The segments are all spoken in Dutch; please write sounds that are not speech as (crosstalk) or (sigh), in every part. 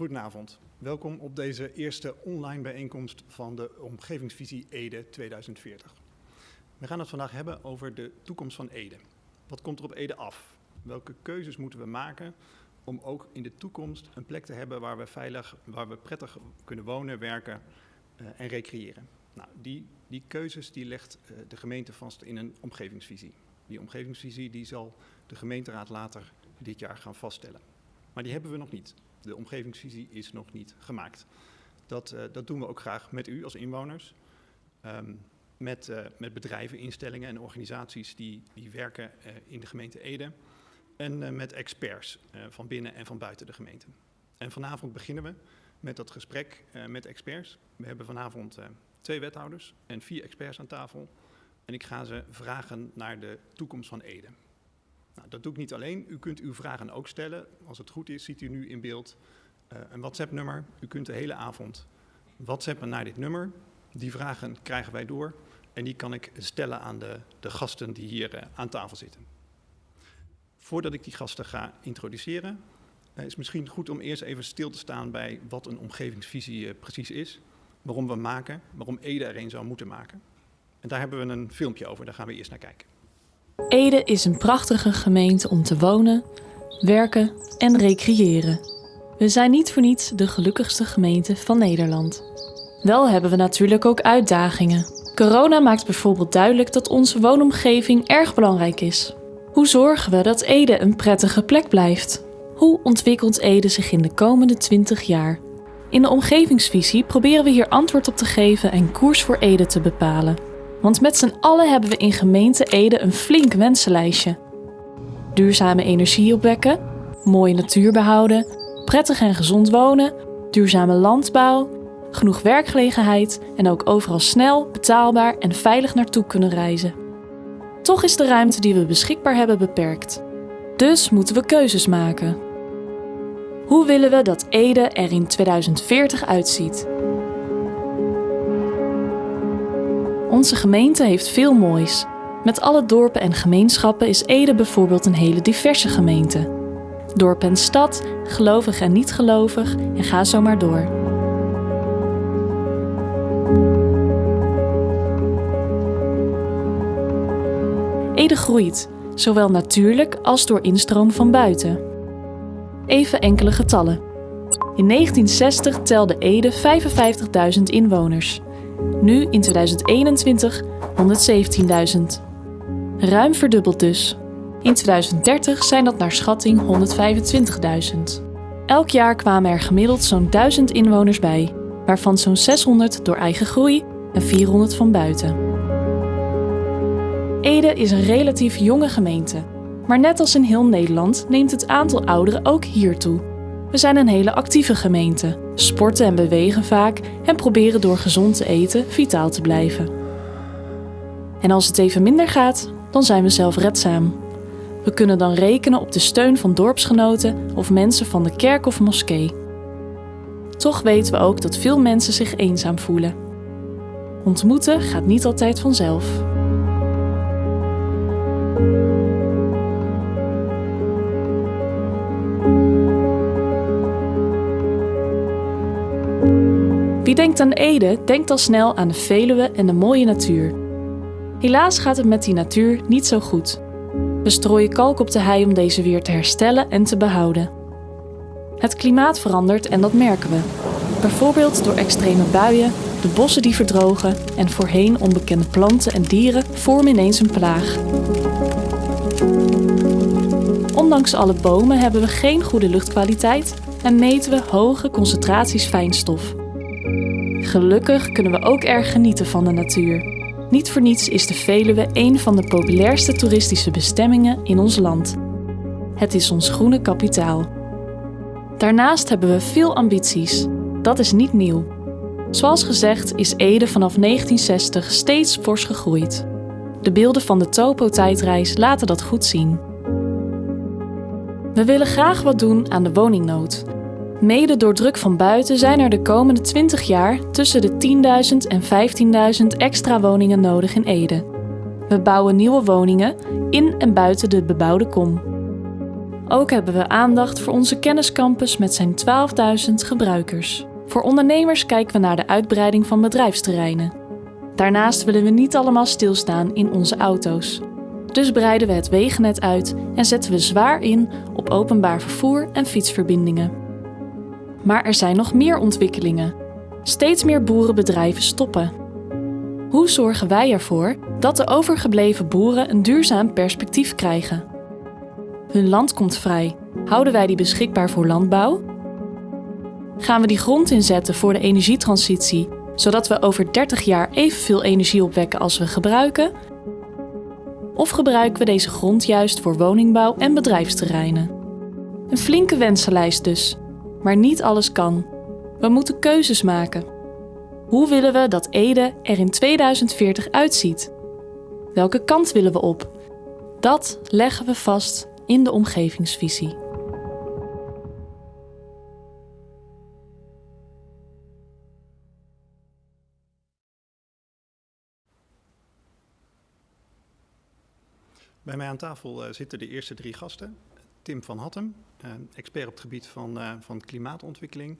Goedenavond. Welkom op deze eerste online bijeenkomst van de Omgevingsvisie Ede 2040. We gaan het vandaag hebben over de toekomst van Ede. Wat komt er op Ede af? Welke keuzes moeten we maken om ook in de toekomst een plek te hebben waar we veilig, waar we prettig kunnen wonen, werken uh, en recreëren? Nou, die, die keuzes die legt uh, de gemeente vast in een omgevingsvisie. Die omgevingsvisie die zal de gemeenteraad later dit jaar gaan vaststellen. Maar die hebben we nog niet. De omgevingsvisie is nog niet gemaakt. Dat, uh, dat doen we ook graag met u als inwoners. Um, met, uh, met bedrijven, instellingen en organisaties die, die werken uh, in de gemeente Ede. En met experts van binnen en van buiten de gemeente. En vanavond beginnen we met dat gesprek met experts. We hebben vanavond twee wethouders en vier experts aan tafel. En ik ga ze vragen naar de toekomst van Ede. Nou, dat doe ik niet alleen. U kunt uw vragen ook stellen. Als het goed is, ziet u nu in beeld uh, een WhatsApp-nummer. U kunt de hele avond WhatsAppen naar dit nummer. Die vragen krijgen wij door en die kan ik stellen aan de, de gasten die hier uh, aan tafel zitten. Voordat ik die gasten ga introduceren, uh, is misschien goed om eerst even stil te staan bij wat een omgevingsvisie precies is. Waarom we maken, waarom Ede er een zou moeten maken. En daar hebben we een filmpje over, daar gaan we eerst naar kijken. Ede is een prachtige gemeente om te wonen, werken en recreëren. We zijn niet voor niets de gelukkigste gemeente van Nederland. Wel hebben we natuurlijk ook uitdagingen. Corona maakt bijvoorbeeld duidelijk dat onze woonomgeving erg belangrijk is. Hoe zorgen we dat Ede een prettige plek blijft? Hoe ontwikkelt Ede zich in de komende 20 jaar? In de omgevingsvisie proberen we hier antwoord op te geven en koers voor Ede te bepalen. Want met z'n allen hebben we in gemeente Ede een flink wensenlijstje. Duurzame energie opwekken, mooie natuur behouden, prettig en gezond wonen, duurzame landbouw, genoeg werkgelegenheid en ook overal snel, betaalbaar en veilig naartoe kunnen reizen. Toch is de ruimte die we beschikbaar hebben beperkt. Dus moeten we keuzes maken. Hoe willen we dat Ede er in 2040 uitziet? Onze gemeente heeft veel moois. Met alle dorpen en gemeenschappen is Ede bijvoorbeeld een hele diverse gemeente. Dorp en stad, gelovig en niet gelovig en ga zo maar door. Ede groeit, zowel natuurlijk als door instroom van buiten. Even enkele getallen. In 1960 telde Ede 55.000 inwoners. Nu in 2021 117.000. Ruim verdubbeld dus. In 2030 zijn dat naar schatting 125.000. Elk jaar kwamen er gemiddeld zo'n 1000 inwoners bij, waarvan zo'n 600 door eigen groei en 400 van buiten. Ede is een relatief jonge gemeente, maar net als in heel Nederland neemt het aantal ouderen ook hier toe. We zijn een hele actieve gemeente, sporten en bewegen vaak en proberen door gezond te eten vitaal te blijven. En als het even minder gaat, dan zijn we zelfredzaam. We kunnen dan rekenen op de steun van dorpsgenoten of mensen van de kerk of moskee. Toch weten we ook dat veel mensen zich eenzaam voelen. Ontmoeten gaat niet altijd vanzelf. Wie denkt aan Ede, denkt al snel aan de Veluwe en de mooie natuur. Helaas gaat het met die natuur niet zo goed. We strooien kalk op de hei om deze weer te herstellen en te behouden. Het klimaat verandert en dat merken we. Bijvoorbeeld door extreme buien, de bossen die verdrogen en voorheen onbekende planten en dieren vormen ineens een plaag. Ondanks alle bomen hebben we geen goede luchtkwaliteit en meten we hoge concentraties fijnstof. Gelukkig kunnen we ook erg genieten van de natuur. Niet voor niets is de Veluwe een van de populairste toeristische bestemmingen in ons land. Het is ons groene kapitaal. Daarnaast hebben we veel ambities. Dat is niet nieuw. Zoals gezegd is Ede vanaf 1960 steeds fors gegroeid. De beelden van de Topo-tijdreis laten dat goed zien. We willen graag wat doen aan de woningnood Mede door druk van buiten zijn er de komende 20 jaar tussen de 10.000 en 15.000 extra woningen nodig in Ede. We bouwen nieuwe woningen in en buiten de bebouwde kom. Ook hebben we aandacht voor onze kenniscampus met zijn 12.000 gebruikers. Voor ondernemers kijken we naar de uitbreiding van bedrijfsterreinen. Daarnaast willen we niet allemaal stilstaan in onze auto's. Dus breiden we het wegennet uit en zetten we zwaar in op openbaar vervoer en fietsverbindingen. Maar er zijn nog meer ontwikkelingen. Steeds meer boerenbedrijven stoppen. Hoe zorgen wij ervoor dat de overgebleven boeren een duurzaam perspectief krijgen? Hun land komt vrij. Houden wij die beschikbaar voor landbouw? Gaan we die grond inzetten voor de energietransitie, zodat we over 30 jaar evenveel energie opwekken als we gebruiken? Of gebruiken we deze grond juist voor woningbouw en bedrijfsterreinen? Een flinke wensenlijst dus, maar niet alles kan. We moeten keuzes maken. Hoe willen we dat Ede er in 2040 uitziet? Welke kant willen we op? Dat leggen we vast in de omgevingsvisie. Bij mij aan tafel uh, zitten de eerste drie gasten. Tim van Hattem, expert op het gebied van, uh, van klimaatontwikkeling.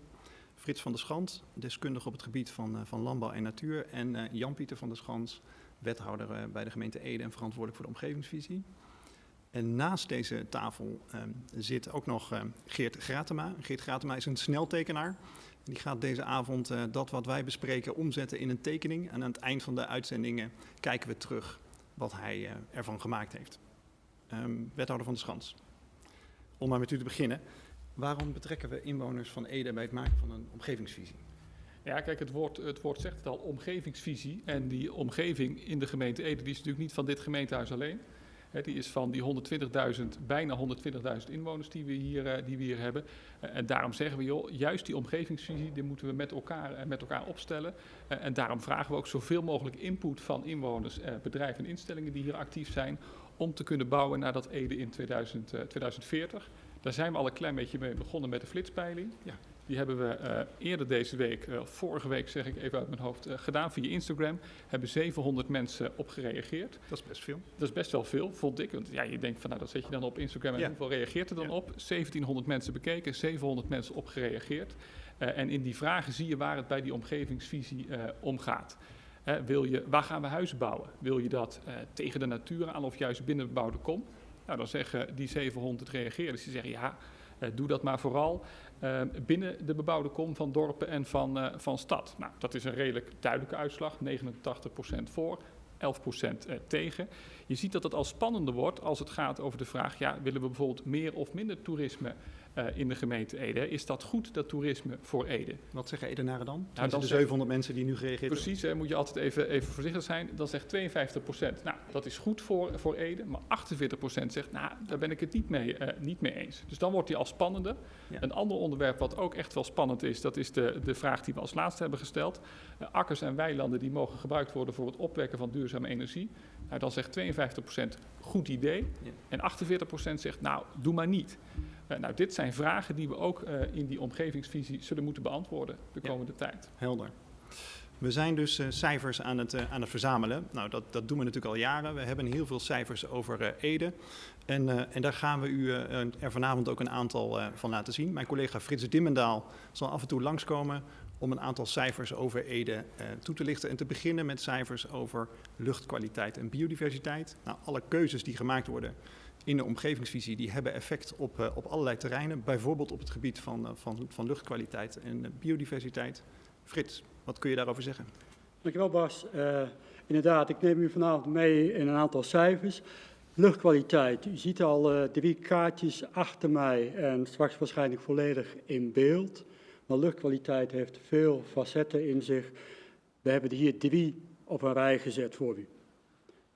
Frits van der Schans, deskundige op het gebied van, van landbouw en natuur. En Jan-Pieter van der Schans, wethouder bij de gemeente Ede en verantwoordelijk voor de omgevingsvisie. En naast deze tafel um, zit ook nog um, Geert Gratema. Geert Gratema is een sneltekenaar. Die gaat deze avond dat wat wij bespreken omzetten in een tekening. En aan het eind van de uitzendingen kijken we terug wat hij ervan gemaakt heeft. Wethouder van de Schans. Om maar met u te beginnen. Waarom betrekken we inwoners van Ede bij het maken van een omgevingsvisie? Ja, kijk, het woord, het woord zegt het al, omgevingsvisie. En die omgeving in de gemeente Ede die is natuurlijk niet van dit gemeentehuis alleen. Die is van die 120.000, bijna 120.000 inwoners die we hier, uh, die we hier hebben. Uh, en daarom zeggen we, joh, juist die omgevingsvisie, die moeten we met elkaar, uh, met elkaar opstellen. en daarom vragen we ook zoveel mogelijk input van inwoners, bedrijven en instellingen die hier actief zijn, om te kunnen bouwen naar dat Ede in 2000, 2040. Daar zijn we al een klein beetje mee begonnen met de flitspeiling. Ja. Die hebben we uh, eerder deze week, uh, vorige week zeg ik even uit mijn hoofd, uh, gedaan via Instagram. Hebben 700 mensen op gereageerd. Dat is best veel. Dat is best wel veel, vond ik. Want ja, je denkt van nou, dat zet je dan op Instagram en ja. hoeveel reageert er dan ja. op? 1700 mensen bekeken, 700 mensen op gereageerd. en in die vragen zie je waar het bij die omgevingsvisie om gaat. Wil je, waar gaan we huizen bouwen? Wil je dat tegen de natuur aan of juist binnen de bebouwde kom? Nou, dan zeggen die 700 reageerders, die zeggen ja, doe dat maar vooral uh, binnen de bebouwde kom van dorpen en van, van stad. Nou, dat is een redelijk duidelijke uitslag, 89% voor, 11% uh, tegen. Je ziet dat het al spannender wordt als het gaat over de vraag, ja, willen we bijvoorbeeld meer of minder toerisme in de gemeente Ede. Is dat goed, dat toerisme voor Ede? Wat zeggen Edenaren dan? Nou, dan de 700 mensen die nu gereageerd Precies, hè, moet je altijd even, even voorzichtig zijn. Dan zegt 52 procent, nou, dat is goed voor, voor Ede. Maar 48 procent zegt, nou, daar ben ik het niet mee, uh, niet mee eens. Dus dan wordt die al spannender. Ja. Een ander onderwerp wat ook echt wel spannend is, dat is de, de vraag die we als laatste hebben gesteld. Uh, akkers en weilanden die mogen gebruikt worden voor het opwekken van duurzame energie. Nou, dan zegt 52 procent, goed idee. Ja. En 48 procent zegt, nou, doe maar niet. Uh, nou, dit zijn vragen die we ook uh, in die omgevingsvisie zullen moeten beantwoorden de komende ja, tijd. Helder. We zijn dus uh, cijfers aan het, aan het verzamelen. Nou, dat, dat doen we natuurlijk al jaren. We hebben heel veel cijfers over Ede. En, en, daar gaan we u er vanavond ook een aantal van laten zien. Mijn collega Frits Dimmendaal zal af en toe langskomen om een aantal cijfers over Ede toe te lichten. En te beginnen met cijfers over luchtkwaliteit en biodiversiteit. Nou, alle keuzes die gemaakt worden in de omgevingsvisie, die hebben effect op, uh, op allerlei terreinen. Bijvoorbeeld op het gebied van, uh, van, van luchtkwaliteit en uh, biodiversiteit. Frits, wat kun je daarover zeggen? Dankjewel Bas. inderdaad, ik neem u vanavond mee in een aantal cijfers. Luchtkwaliteit, u ziet al drie kaartjes achter mij en straks waarschijnlijk volledig in beeld. Maar luchtkwaliteit heeft veel facetten in zich. We hebben er hier drie op een rij gezet voor u.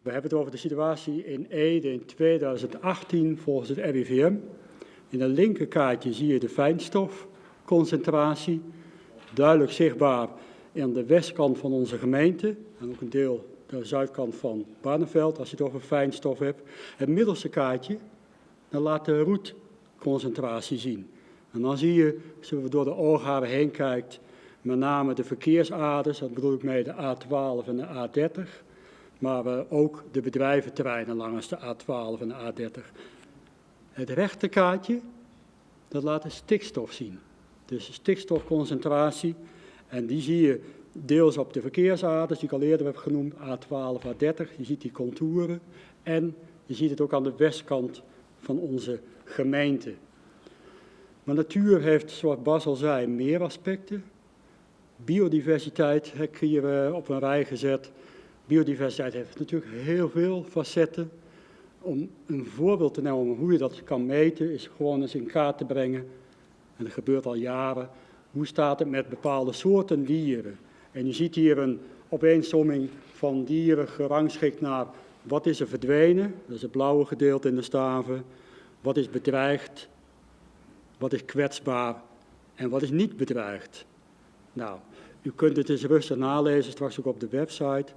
We hebben het over de situatie in Ede in 2018 volgens het RIVM. In het linkerkaartje zie je de fijnstofconcentratie, duidelijk zichtbaar aan de westkant van onze gemeente en ook een deel de zuidkant van Barneveld, als je het over fijnstof hebt. Het middelste kaartje, dan laat de roetconcentratie zien. En dan zie je, als je door de oogharen heen kijkt, met name de verkeersaders, dat bedoel ik mee de A12 en de A30 maar ook de bedrijventerreinen langs de A12 en de A30. Het rechterkaartje, dat laat de stikstof zien. Dus de stikstofconcentratie. En die zie je deels op de verkeersaders, die ik al eerder heb genoemd, A12, A30. Je ziet die contouren. En je ziet het ook aan de westkant van onze gemeente. Maar natuur heeft, zoals Bas al zei, meer aspecten. Biodiversiteit heb ik hier op een rij gezet. Biodiversiteit heeft natuurlijk heel veel facetten. Om een voorbeeld te nemen hoe je dat kan meten, is gewoon eens in kaart te brengen. En dat gebeurt al jaren. Hoe staat het met bepaalde soorten dieren? En je ziet hier een opeensomming van dieren gerangschikt naar wat is er verdwenen, dat is het blauwe gedeelte in de staven. Wat is bedreigd, wat is kwetsbaar en wat is niet bedreigd. Nou, u kunt het eens rustig nalezen, straks ook op de website.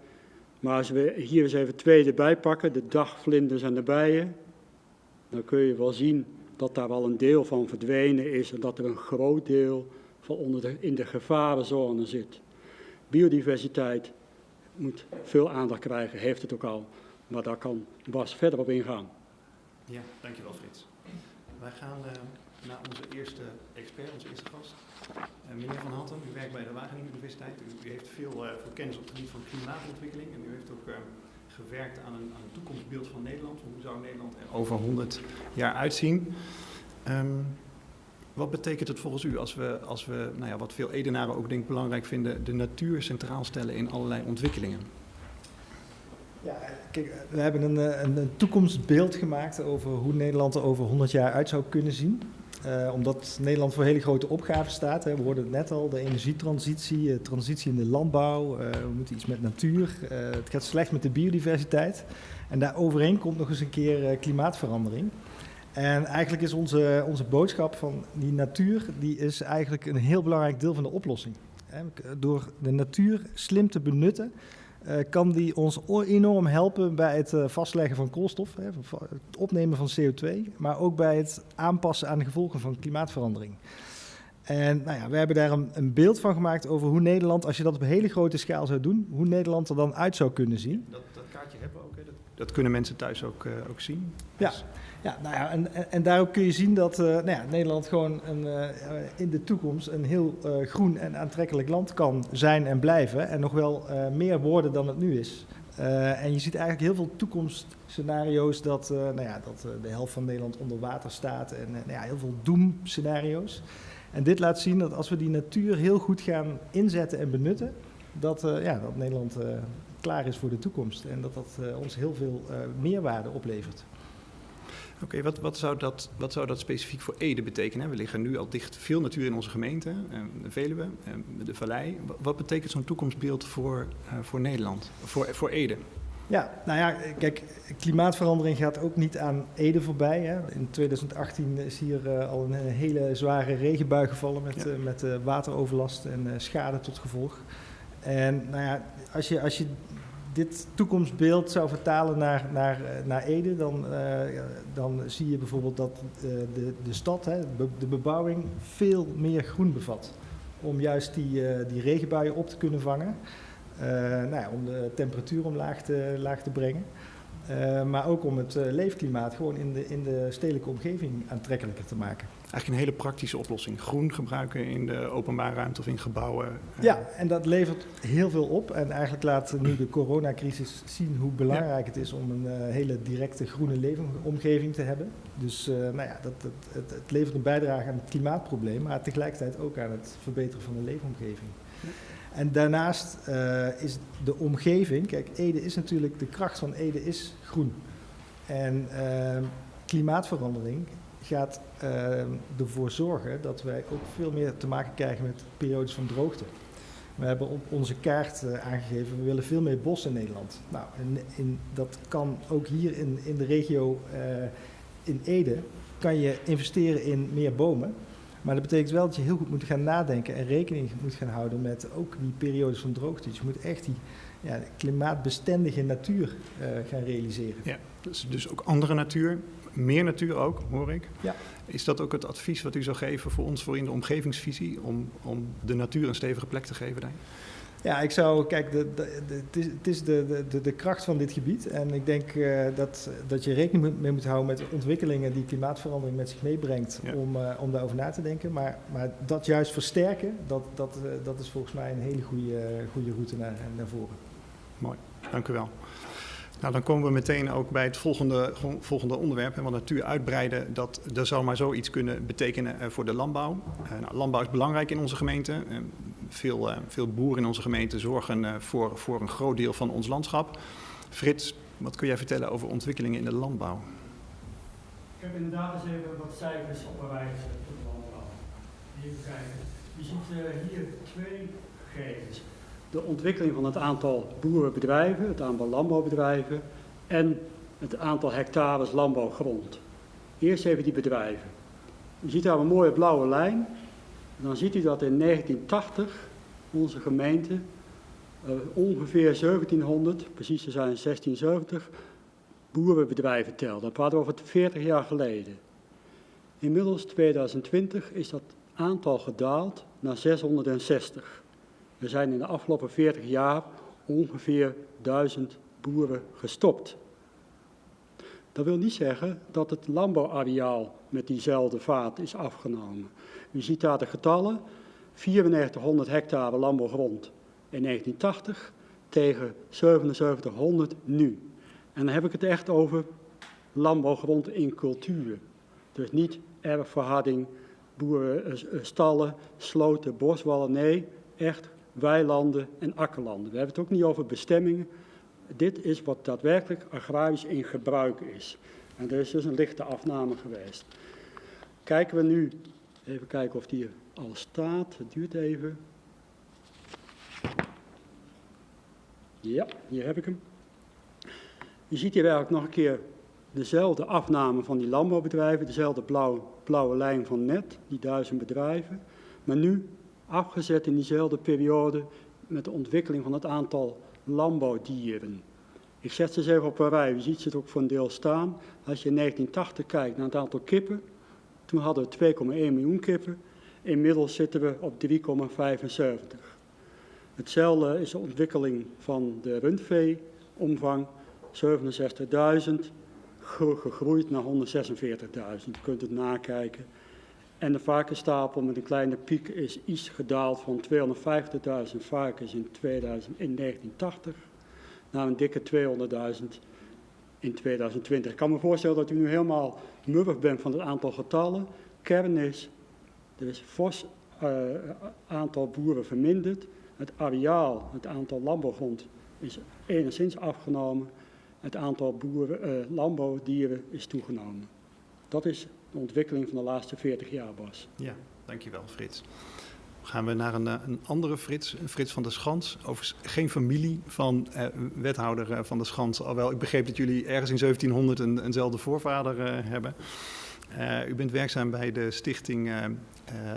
Maar als we hier eens even twee erbij pakken, de dagvlinders en de bijen, dan kun je wel zien dat daar wel een deel van verdwenen is en dat er een groot deel van onder de, in de gevarenzone zit. Biodiversiteit moet veel aandacht krijgen, heeft het ook al, maar daar kan Bas verder op ingaan. Ja, dankjewel Frits. Wij gaan uh, naar onze eerste expert, onze eerste gast. Uh, meneer Van Hanten, u werkt bij de Wageningen Universiteit. U, heeft veel, uh, veel, kennis op het gebied van klimaatontwikkeling en u heeft ook gewerkt aan een, een, toekomstbeeld van Nederland. Hoe zou Nederland er over 100 jaar uitzien? Um, wat betekent het volgens u als we, als we nou ja, wat veel Edenaren ook denk belangrijk vinden, de natuur centraal stellen in allerlei ontwikkelingen? Ja, kijk, we hebben een, een, een, toekomstbeeld gemaakt over hoe Nederland er over 100 jaar uit zou kunnen zien. Uh, omdat Nederland voor hele grote opgaven staat. Hè. We hoorden het net al, de energietransitie, uh, transitie in de landbouw. Uh, we moeten iets met natuur. het gaat slecht met de biodiversiteit. En daar overheen komt nog eens een keer klimaatverandering. En eigenlijk is onze, onze boodschap van die natuur, die is eigenlijk een heel belangrijk deel van de oplossing. Door de natuur slim te benutten, kan die ons enorm helpen bij het uh, vastleggen van koolstof, het opnemen van CO2, maar ook bij het aanpassen aan de gevolgen van klimaatverandering. En nou ja, we hebben daar een, een, beeld van gemaakt over hoe Nederland, als je dat op een hele grote schaal zou doen, hoe Nederland er dan uit zou kunnen zien. Dat, dat kaartje hebben we ook, hè? Dat, dat, kunnen mensen thuis ook, uh, ook zien. Ja. Dus ja, nou ja, en, en, en daarop kun je zien dat uh, nou ja, Nederland gewoon een, uh, in de toekomst een heel uh, groen en aantrekkelijk land kan zijn en blijven. En nog wel meer worden dan het nu is. en je ziet eigenlijk heel veel toekomstscenario's dat, nou ja, dat de helft van Nederland onder water staat. En nou ja, heel veel doemscenario's. En dit laat zien dat als we die natuur heel goed gaan inzetten en benutten, dat, ja, dat Nederland klaar is voor de toekomst. En dat dat ons heel veel meerwaarde oplevert. Oké, okay, wat, wat, zou dat, wat zou dat specifiek voor Ede betekenen? We liggen nu al dicht veel natuur in onze gemeente, eh, de Veluwe, eh, de Vallei. Wat betekent zo'n toekomstbeeld voor, uh, voor Nederland, voor, voor Ede? Ja, nou ja, kijk, klimaatverandering gaat ook niet aan Ede voorbij. Hè. In 2018 is hier uh, al een hele zware regenbui gevallen met, ja. uh, met uh, wateroverlast en schade tot gevolg. En nou ja, als je, als je dit toekomstbeeld zou vertalen naar, naar, eh, naar Ede, dan, uh, dan zie je bijvoorbeeld dat uh, de, de stad, hè, de bebouwing, veel meer groen bevat. Om juist die, die regenbuien op te kunnen vangen. nou ja, om de temperatuur omlaag te, laag te brengen. maar ook om het leefklimaat gewoon in de, in de stedelijke omgeving aantrekkelijker te maken. Eigenlijk een hele praktische oplossing. Groen gebruiken in de openbare ruimte of in gebouwen. Ja, en dat levert heel veel op. En eigenlijk laat nu de coronacrisis zien hoe belangrijk ja. het is om een uh, hele directe groene leefomgeving te hebben. Dus uh, nou ja, dat, dat, het, het, levert een bijdrage aan het klimaatprobleem, maar tegelijkertijd ook aan het verbeteren van de leefomgeving. Ja. En daarnaast uh, is de omgeving, kijk, Ede is natuurlijk, de kracht van Ede is groen. En klimaatverandering gaat ervoor zorgen dat wij ook veel meer te maken krijgen met periodes van droogte. We hebben op onze kaart uh, aangegeven, we willen veel meer bos in Nederland. Nou, in, dat kan ook hier in, in de regio uh, in Ede, kan je investeren in meer bomen. Maar dat betekent wel dat je heel goed moet gaan nadenken en rekening moet gaan houden met ook die periodes van droogte. Dus je moet echt die ja, klimaatbestendige natuur gaan realiseren. Ja, dus, dus ook andere natuur meer natuur ook, hoor ik. Ja. Is dat ook het advies wat u zou geven voor ons voor in de omgevingsvisie, om, om de natuur een stevige plek te geven daar? Ja, ik zou, kijk, de, de, de, het is, het is de, de, de kracht van dit gebied. En ik denk uh, dat, dat je rekening mee moet houden met de ontwikkelingen die klimaatverandering met zich meebrengt ja. om, uh, om daarover na te denken. Maar, maar dat juist versterken, dat, dat, uh, dat is volgens mij een hele goede, goede route naar, naar voren. Mooi, dank u wel. Nou, dan komen we meteen ook bij het volgende, volgende onderwerp. Want natuur uitbreiden, dat, dat zou maar zoiets kunnen betekenen voor de landbouw. Uh, nou, landbouw is belangrijk in onze gemeente. Uh, veel, veel boeren in onze gemeente zorgen voor, voor een groot deel van ons landschap. Frits, wat kun jij vertellen over ontwikkelingen in de landbouw? Ik heb inderdaad eens even wat cijfers op een rij gezet voor de landbouw. Even kijken. Je ziet hier twee gegevens de ontwikkeling van het aantal boerenbedrijven, het aantal landbouwbedrijven en het aantal hectares landbouwgrond. Eerst even die bedrijven. U ziet daar een mooie blauwe lijn. Dan ziet u dat in 1980 onze gemeente uh, ongeveer 1700, precies te zijn 1670, boerenbedrijven telde. Dat praten we over 40 jaar geleden. Inmiddels 2020 is dat aantal gedaald naar 660. Er zijn in de afgelopen 40 jaar ongeveer 1000 boeren gestopt. Dat wil niet zeggen dat het landbouwareaal met diezelfde vaart is afgenomen. U ziet daar de getallen, 9400 hectare landbouwgrond in 1980 tegen 7700 nu. En dan heb ik het echt over landbouwgrond in cultuur. Dus niet erfverharding, boerenstallen, sloten, boswallen, nee, echt weilanden en akkerlanden. We hebben het ook niet over bestemmingen. Dit is wat daadwerkelijk agrarisch in gebruik is. En er is dus een lichte afname geweest. Kijken we nu, even kijken of die al staat. Het duurt even. Ja, hier heb ik hem. Je ziet hier eigenlijk nog een keer dezelfde afname van die landbouwbedrijven, dezelfde blauw, blauwe lijn van net, die duizend bedrijven. Maar nu afgezet in diezelfde periode met de ontwikkeling van het aantal landbouwdieren. Ik zet ze eens even op een rij, u ziet ze het ook voor een deel staan. Als je in 1980 kijkt naar het aantal kippen, toen hadden we 2,1 miljoen kippen. Inmiddels zitten we op 3,75. Hetzelfde is de ontwikkeling van de rundveeomvang, 67.000, gegroeid naar 146.000. Je kunt het nakijken. En de varkensstapel met een kleine piek is iets gedaald van 250.000 varkens in, 2000, in 1980 naar een dikke 200.000 in 2020. Ik kan me voorstellen dat u nu helemaal muffig bent van het aantal getallen. Kern is, er is fors uh, aantal boeren verminderd. Het areaal, het aantal landbouwgrond is enigszins afgenomen. Het aantal boeren, uh, landbouwdieren is toegenomen. Dat is ontwikkeling van de laatste 40 jaar, Bas. Ja, dankjewel Frits. Gaan we naar een, eh, een andere Frits, Frits van der Schans. Overigens geen familie van eh, wethouder eh, van der Schans. Alhoewel ik begreep dat jullie ergens in 1700 een, eenzelfde voorvader hebben. U bent werkzaam bij de stichting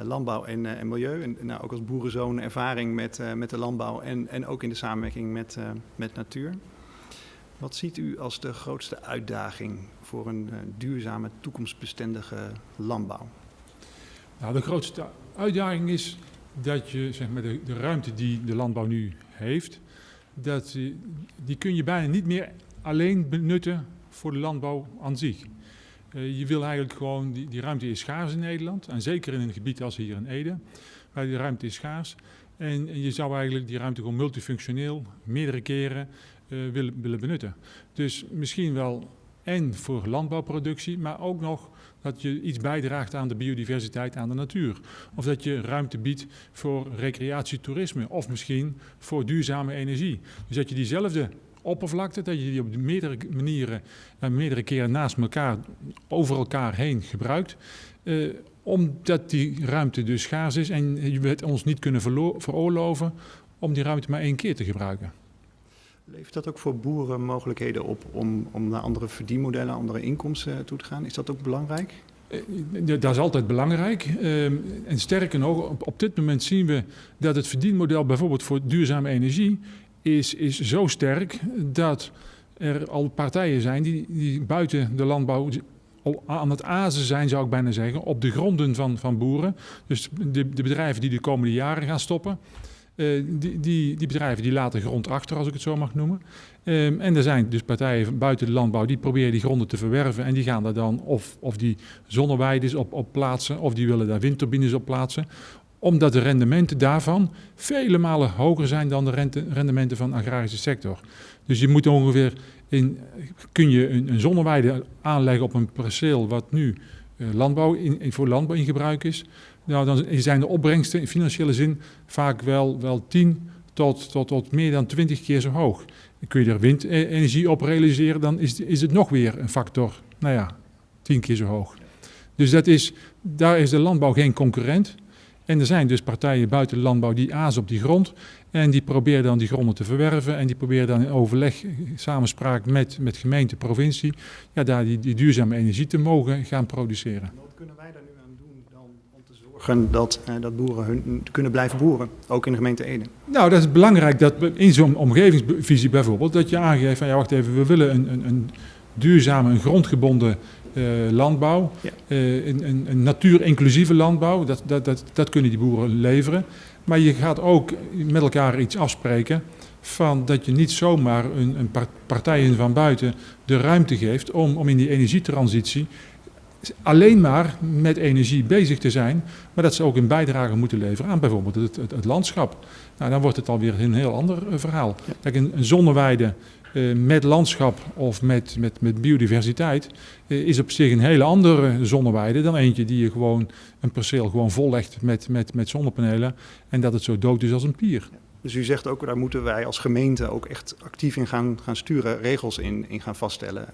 Landbouw en, en, Milieu. En nou, ook als boerenzoon ervaring met, met de landbouw en, en ook in de samenwerking met, met natuur. Wat ziet u als de grootste uitdaging voor een uh, duurzame, toekomstbestendige landbouw? Nou, de grootste uitdaging is dat je zeg maar, de, de ruimte die de landbouw nu heeft, dat, die kun je bijna niet meer alleen benutten voor de landbouw aan zich. Uh, je wil eigenlijk gewoon, die, die ruimte is schaars in Nederland. En zeker in een gebied als hier in Ede, waar die ruimte is schaars. En, en je zou eigenlijk die ruimte gewoon multifunctioneel meerdere keren willen, willen benutten. Dus misschien wel en voor landbouwproductie, maar ook nog dat je iets bijdraagt aan de biodiversiteit, aan de natuur. Of dat je ruimte biedt voor recreatietoerisme of misschien voor duurzame energie. Dus dat je diezelfde oppervlakte, dat je die op meerdere manieren en meerdere keren naast elkaar, over elkaar heen gebruikt. Uh, omdat die ruimte dus schaars is en je het ons niet kunnen veroorloven om die ruimte maar één keer te gebruiken. Levert dat ook voor boeren mogelijkheden op om, om naar andere verdienmodellen, andere inkomsten toe te gaan? Is dat ook belangrijk? Dat is altijd belangrijk. En sterker nog, op dit moment zien we dat het verdienmodel bijvoorbeeld voor duurzame energie is, is zo sterk dat er al partijen zijn die, die buiten de landbouw aan het azen zijn, zou ik bijna zeggen, op de gronden van, van boeren. Dus de, de bedrijven die de komende jaren gaan stoppen. Uh, die, die, die, bedrijven die laten grond achter, als ik het zo mag noemen. Um, en er zijn dus partijen buiten de landbouw die proberen die gronden te verwerven. En die gaan daar dan of, of die zonneweiden op, op plaatsen, of die willen daar windturbines op plaatsen omdat de rendementen daarvan vele malen hoger zijn dan de rendementen van de agrarische sector. Dus je moet ongeveer in, kun je een, een zonneweide aanleggen op een perceel wat nu uh, landbouw in, voor landbouw in gebruik is. Nou, dan zijn de opbrengsten in financiële zin vaak wel, wel 10 tot, tot, tot meer dan 20 keer zo hoog. Kun je er windenergie op realiseren, dan is, is het nog weer een factor, nou ja, 10 keer zo hoog. Dus dat is, daar is de landbouw geen concurrent. En er zijn dus partijen buiten de landbouw die azen op die grond. En die proberen dan die gronden te verwerven. En die proberen dan in overleg, samenspraak met, met gemeente, provincie, ja, daar die, duurzame energie te mogen gaan produceren. Kunnen wij aan doen dan om te zorgen dat, eh, dat boeren hun, kunnen blijven boeren, ook in de gemeente Ede? Nou, dat is belangrijk dat in zo'n omgevingsvisie bijvoorbeeld, dat je aangeeft van ja, wacht even, we willen een, een, een duurzame, een grondgebonden uh, landbouw, ja. uh, een, een, een natuurinclusieve landbouw, dat, dat, dat, dat kunnen die boeren leveren. Maar je gaat ook met elkaar iets afspreken van dat je niet zomaar een, een partijen van buiten de ruimte geeft om, om in die energietransitie alleen maar met energie bezig te zijn, maar dat ze ook een bijdrage moeten leveren aan bijvoorbeeld het, het, het landschap. Nou, dan wordt het alweer een heel ander uh, verhaal. Ja. Kijk, een, een zonneweide uh, met landschap of met, met, met biodiversiteit uh, is op zich een hele andere zonneweide dan eentje die je gewoon een perceel gewoon vollegt met, met, met zonnepanelen en dat het zo dood is als een pier. Dus u zegt ook, daar moeten wij als gemeente ook echt actief in gaan, gaan sturen, regels in, in gaan vaststellen.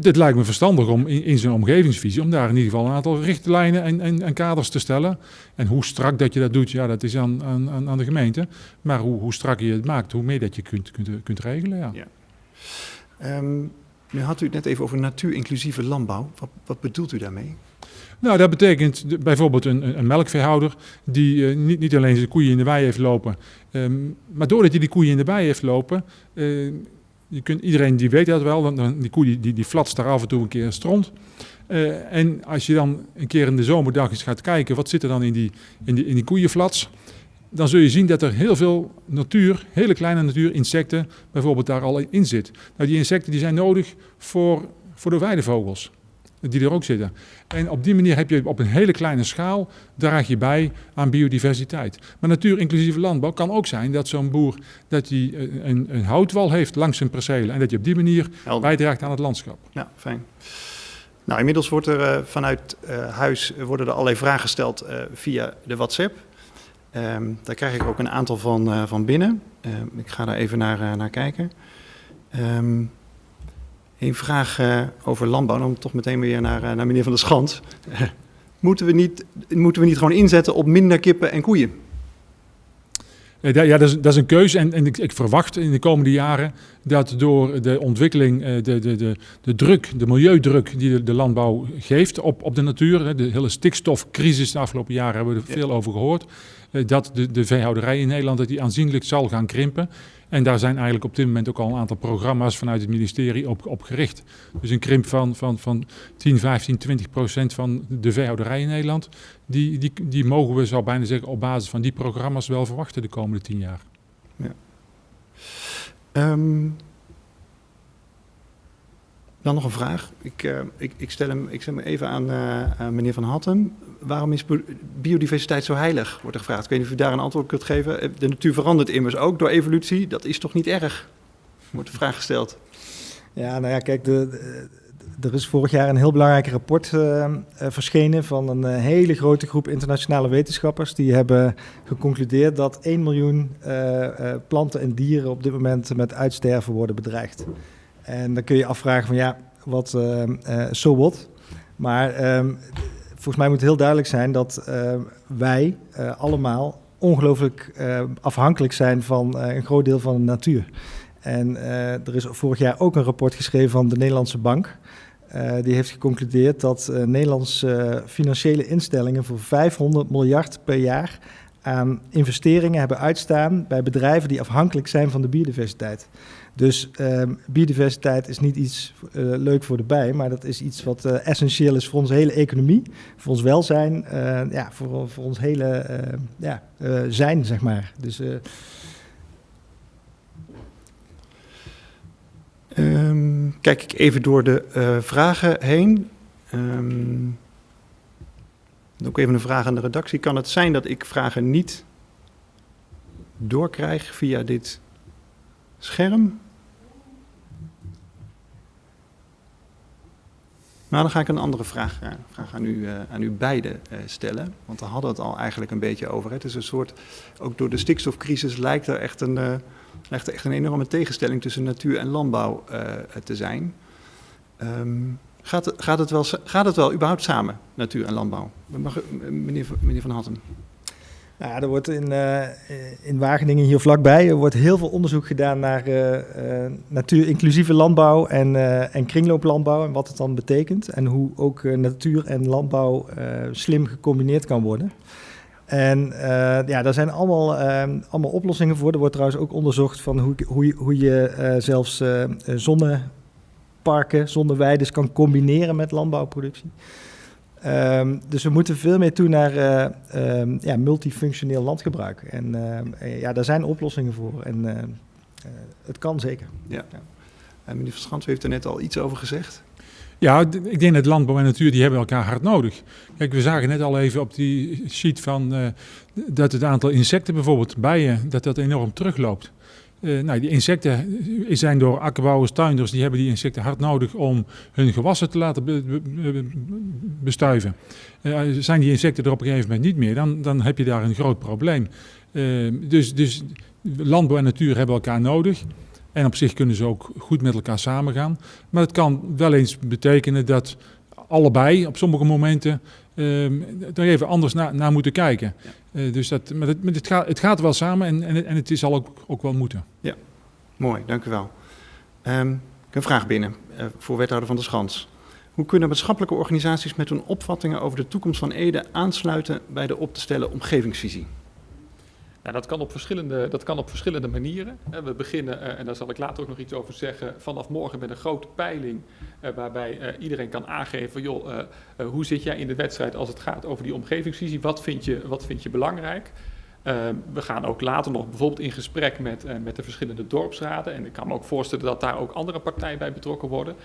Dit lijkt me verstandig om in, in zijn omgevingsvisie, om daar in ieder geval een aantal richtlijnen en, en, en, kaders te stellen. En hoe strak dat je dat doet, ja, dat is aan, aan, aan de gemeente. Maar hoe, hoe strak je het maakt, hoe meer dat je kunt, kunt, kunt regelen. Ja. ja. Um, nu had u het net even over natuurinclusieve landbouw. Wat, wat bedoelt u daarmee? Nou, dat betekent bijvoorbeeld een, een melkveehouder die uh, niet, niet alleen zijn koeien in de wei heeft lopen, um, maar doordat hij die koeien in de wei heeft lopen, uh, je kunt, iedereen die weet dat wel, die koe die, die, die daar af en toe een keer stront. Uh, en als je dan een keer in de zomerdag eens gaat kijken, wat zit er dan in die, in die, in die koeienflats, dan zul je zien dat er heel veel natuur, hele kleine natuur, insecten bijvoorbeeld daar al in zit. Nou, die insecten die zijn nodig voor, voor de weidevogels die er ook zitten. En op die manier heb je op een hele kleine schaal, draag je bij aan biodiversiteit. Maar natuur-inclusieve landbouw kan ook zijn dat zo'n boer dat hij een, een, houtwal heeft langs zijn percelen. En dat je op die manier Helder. bijdraagt aan het landschap. Ja, fijn. Nou, inmiddels wordt er uh, vanuit uh, huis worden er allerlei vragen gesteld uh, via de WhatsApp. Um, daar krijg ik ook een aantal van, van binnen. Um, ik ga daar even naar, naar kijken. Um, een vraag uh, over landbouw, dan toch meteen weer naar, uh, naar meneer Van der Schans. (laughs) moeten, we niet, moeten we niet gewoon inzetten op minder kippen en koeien? Ja, dat is, dat is een keuze en, en ik, ik, verwacht in de komende jaren dat door de ontwikkeling, de, de, de, de druk, de milieudruk die de, de landbouw geeft op, op de natuur, de hele stikstofcrisis de afgelopen jaren hebben we er veel over gehoord, dat de, de veehouderij in Nederland dat die aanzienlijk zal gaan krimpen. En daar zijn eigenlijk op dit moment ook al een aantal programma's vanuit het ministerie op, op gericht. Dus een krimp van, van, van 10, 15, 20 procent van de veehouderij in Nederland. Die, die, die mogen we, zou bijna zeggen, op basis van die programma's wel verwachten de komende 10 jaar. Ja. Um, dan nog een vraag. Ik, uh, ik, ik, stel hem, ik stel hem even aan, uh, aan meneer Van Hattem. Waarom is biodiversiteit zo heilig, wordt er gevraagd. Ik weet niet of u daar een antwoord kunt geven. Eh, de natuur verandert immers ook door evolutie. Dat is toch niet erg? Wordt de vraag gesteld. Ja, nou ja, kijk, er is vorig jaar een heel belangrijk rapport uh, uh, verschenen van een hele grote groep internationale wetenschappers. Die hebben geconcludeerd dat 1 miljoen planten en dieren op dit moment met uitsterven worden bedreigd. En dan kun je afvragen van ja, wat, zo uh? Maar um, volgens mij moet het heel duidelijk zijn dat uh, wij uh, allemaal ongelooflijk afhankelijk zijn van een groot deel van de natuur. En er is vorig jaar ook een rapport geschreven van de Nederlandse Bank. die heeft geconcludeerd dat Nederlandse financiële instellingen voor 500 miljard per jaar aan investeringen hebben uitstaan bij bedrijven die afhankelijk zijn van de biodiversiteit. Dus um, biodiversiteit is niet iets uh, leuk voor de bij, maar dat is iets wat uh, essentieel is voor onze hele economie, voor ons welzijn, uh, ja, voor, voor ons hele ja, zijn, zeg maar. Dus, um, kijk ik even door de vragen heen. Um, ook even een vraag aan de redactie. Kan het zijn dat ik vragen niet doorkrijg via dit scherm? Nou, dan ga ik een andere vraag, uh, vraag aan, u, uh, aan u beiden uh, stellen. Want daar hadden we het al eigenlijk een beetje over. Het is een soort, ook door de stikstofcrisis lijkt er echt een, lijkt er echt een enorme tegenstelling tussen natuur en landbouw te zijn. Um, gaat, het, gaat, het wel, gaat het wel überhaupt samen, natuur en landbouw? Meneer, meneer Van Hatten. Nou, er wordt in, uh, in Wageningen hier vlakbij er wordt heel veel onderzoek gedaan naar uh, uh, natuur-inclusieve landbouw en, en kringlooplandbouw en wat het dan betekent. En hoe ook natuur en landbouw slim gecombineerd kan worden. En ja, daar zijn allemaal, allemaal oplossingen voor. Er wordt trouwens ook onderzocht van hoe, hoe, hoe je zelfs zonneparken, zonneweiden kan combineren met landbouwproductie. Um, dus we moeten veel meer toe naar uh, um, ja, multifunctioneel landgebruik. En uh, ja, daar zijn oplossingen voor. En uh, het kan zeker. Ja. ja. En meneer Verschans heeft er net al iets over gezegd. Ja, ik denk dat landbouw en natuur die hebben elkaar hard nodig. Kijk, we zagen net al even op die sheet van dat het aantal insecten, bijvoorbeeld bijen, dat dat enorm terugloopt. Uh, nou, die insecten zijn door akkerbouwers, tuinders, die hebben die insecten hard nodig om hun gewassen te laten be be bestuiven. Uh, zijn die insecten er op een gegeven moment niet meer, dan, dan heb je daar een groot probleem. Dus, dus landbouw en natuur hebben elkaar nodig. En op zich kunnen ze ook goed met elkaar samengaan. Maar het kan wel eens betekenen dat allebei op sommige momenten um, er even anders na, naar moeten kijken. Ja. Uh, dus dat, maar het, maar het, gaat, het gaat wel samen en, en, en het zal ook, ook wel moeten. Ja, mooi, dank u wel. Um, ik heb een vraag binnen uh, voor wethouder van de Schans. Hoe kunnen maatschappelijke organisaties met hun opvattingen over de toekomst van Ede aansluiten bij de op te stellen omgevingsvisie? Dat, kan op verschillende, dat kan op verschillende manieren. We beginnen, en daar zal ik later ook nog iets over zeggen, vanaf morgen met een grote peiling waarbij iedereen kan aangeven, joh, hoe zit jij in de wedstrijd als het gaat over die omgevingsvisie? Wat vind je, wat vind je belangrijk? we gaan ook later nog bijvoorbeeld in gesprek met, met de verschillende dorpsraden. En ik kan me ook voorstellen dat daar ook andere partijen bij betrokken worden.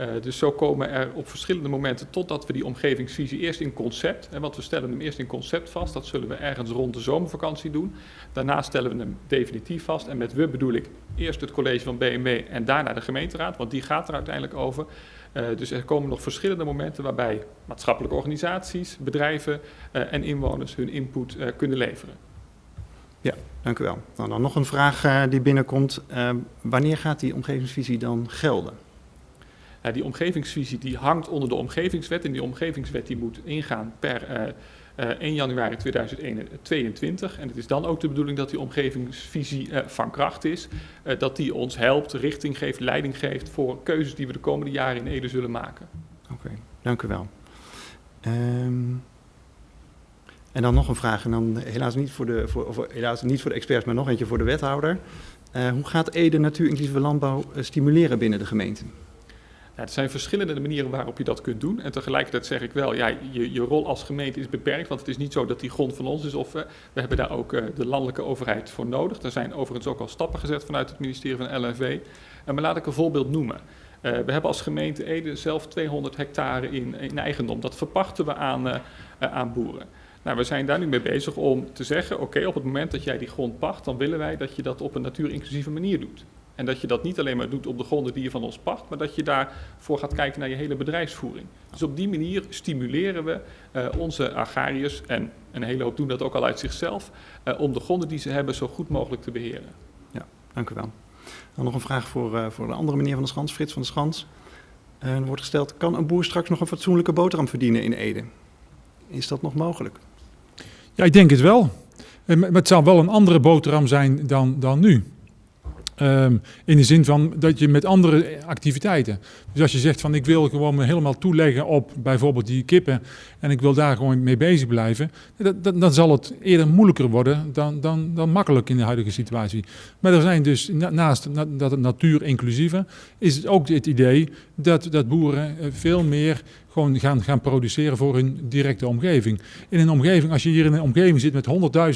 Uh, dus zo komen er op verschillende momenten totdat we die omgevingsvisie eerst in concept, hè, want we stellen hem eerst in concept vast, dat zullen we ergens rond de zomervakantie doen. Daarna stellen we hem definitief vast en met we bedoel ik eerst het college van BMW en daarna de gemeenteraad, want die gaat er uiteindelijk over. Uh, dus er komen nog verschillende momenten waarbij maatschappelijke organisaties, bedrijven uh, en inwoners hun input kunnen leveren. Ja, dank u wel. Nou, dan nog een vraag die binnenkomt. wanneer gaat die omgevingsvisie dan gelden? Die omgevingsvisie die hangt onder de omgevingswet en die omgevingswet die moet ingaan per uh, uh, 1 januari 2022. En het is dan ook de bedoeling dat die omgevingsvisie uh, van kracht is, dat die ons helpt, richting geeft, leiding geeft voor keuzes die we de komende jaren in Ede zullen maken. Oké, dank u wel. Um, en dan nog een vraag, en dan helaas niet voor de, voor, helaas niet voor de experts, maar nog eentje voor de wethouder. hoe gaat Ede natuur-inclusieve landbouw stimuleren binnen de gemeente? Ja, er zijn verschillende manieren waarop je dat kunt doen. En tegelijkertijd zeg ik wel, ja, je, rol als gemeente is beperkt. Want het is niet zo dat die grond van ons is. Of uh, we hebben daar ook uh, de landelijke overheid voor nodig. Er zijn overigens ook al stappen gezet vanuit het ministerie van LNV. En maar laat ik een voorbeeld noemen. We hebben als gemeente Ede zelf 200 hectare in, in eigendom. Dat verpachten we aan, aan boeren. Nou, we zijn daar nu mee bezig om te zeggen, oké, op het moment dat jij die grond pacht, dan willen wij dat je dat op een natuurinclusieve manier doet. En dat je dat niet alleen maar doet op de gronden die je van ons pacht, maar dat je daarvoor gaat kijken naar je hele bedrijfsvoering. Dus op die manier stimuleren we uh, onze agrariërs, en een hele hoop doen dat ook al uit zichzelf, uh, om de gronden die ze hebben zo goed mogelijk te beheren. Ja, dank u wel. Dan nog een vraag voor, uh, voor de andere meneer van de Schans, Frits van de Schans. er wordt gesteld, kan een boer straks nog een fatsoenlijke boterham verdienen in Ede? Is dat nog mogelijk? Ja, ik denk het wel. Maar het zal wel een andere boterham zijn dan, dan nu. Ehm, in de zin van dat je met andere activiteiten. Dus als je zegt van ik wil gewoon me helemaal toeleggen op bijvoorbeeld die kippen en ik wil daar gewoon mee bezig blijven, dan zal het eerder moeilijker worden dan, dan, dan makkelijk in de huidige situatie. Maar er zijn dus naast dat het natuur inclusieve, is het ook het idee dat, dat boeren eh, veel meer gewoon gaan, gaan produceren voor hun directe omgeving. In een omgeving, als je hier in een omgeving zit met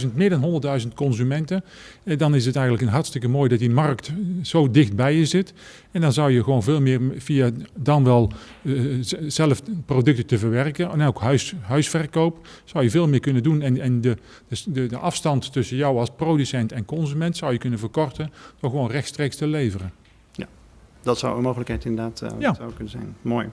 100.000, meer dan 100.000 consumenten, eh, dan is het eigenlijk een hartstikke mooi dat die markt zo dicht bij je zit. En dan zou je gewoon veel meer via dan wel uh, zelf producten te verwerken en ook huis, huisverkoop, zou je veel meer kunnen doen. En, en de, de, de afstand tussen jou als producent en consument zou je kunnen verkorten door gewoon rechtstreeks te leveren. Ja, dat zou een mogelijkheid inderdaad uh, ja. zou kunnen zijn. Mooi.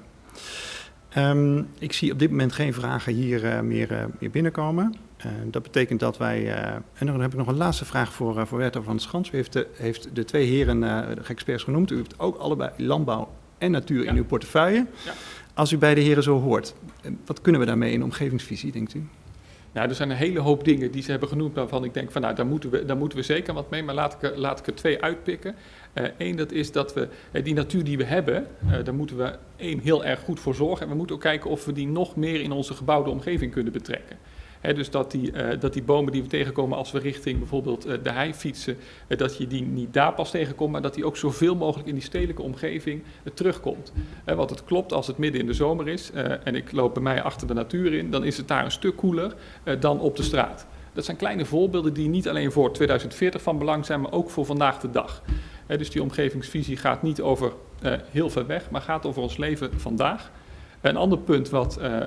Um, ik zie op dit moment geen vragen hier uh, meer, meer, binnenkomen. Uh, dat betekent dat wij. en dan heb ik nog een laatste vraag voor, voor Werther van Schans. U heeft de, heeft de twee heren de experts genoemd. U heeft ook allebei landbouw en natuur ja. in uw portefeuille. Ja. Als u beide heren zo hoort, wat kunnen we daarmee in omgevingsvisie, denkt u? Nou, er zijn een hele hoop dingen die ze hebben genoemd waarvan ik denk van nou, daar moeten we, daar moeten we zeker wat mee. Maar laat ik, laat ik er twee uitpikken. Eén, uh, dat is dat we uh, die natuur die we hebben, uh, daar moeten we één heel erg goed voor zorgen. En we moeten ook kijken of we die nog meer in onze gebouwde omgeving kunnen betrekken. Dus dat die, uh, dat die bomen die we tegenkomen als we richting bijvoorbeeld uh, de hei fietsen, uh, dat je die niet daar pas tegenkomt, maar dat die ook zoveel mogelijk in die stedelijke omgeving terugkomt. want het klopt als het midden in de zomer is en ik loop bij mij achter de natuur in, dan is het daar een stuk koeler dan op de straat. Dat zijn kleine voorbeelden die niet alleen voor 2040 van belang zijn, maar ook voor vandaag de dag. dus die omgevingsvisie gaat niet over heel ver weg, maar gaat over ons leven vandaag. Een ander punt wat, uh,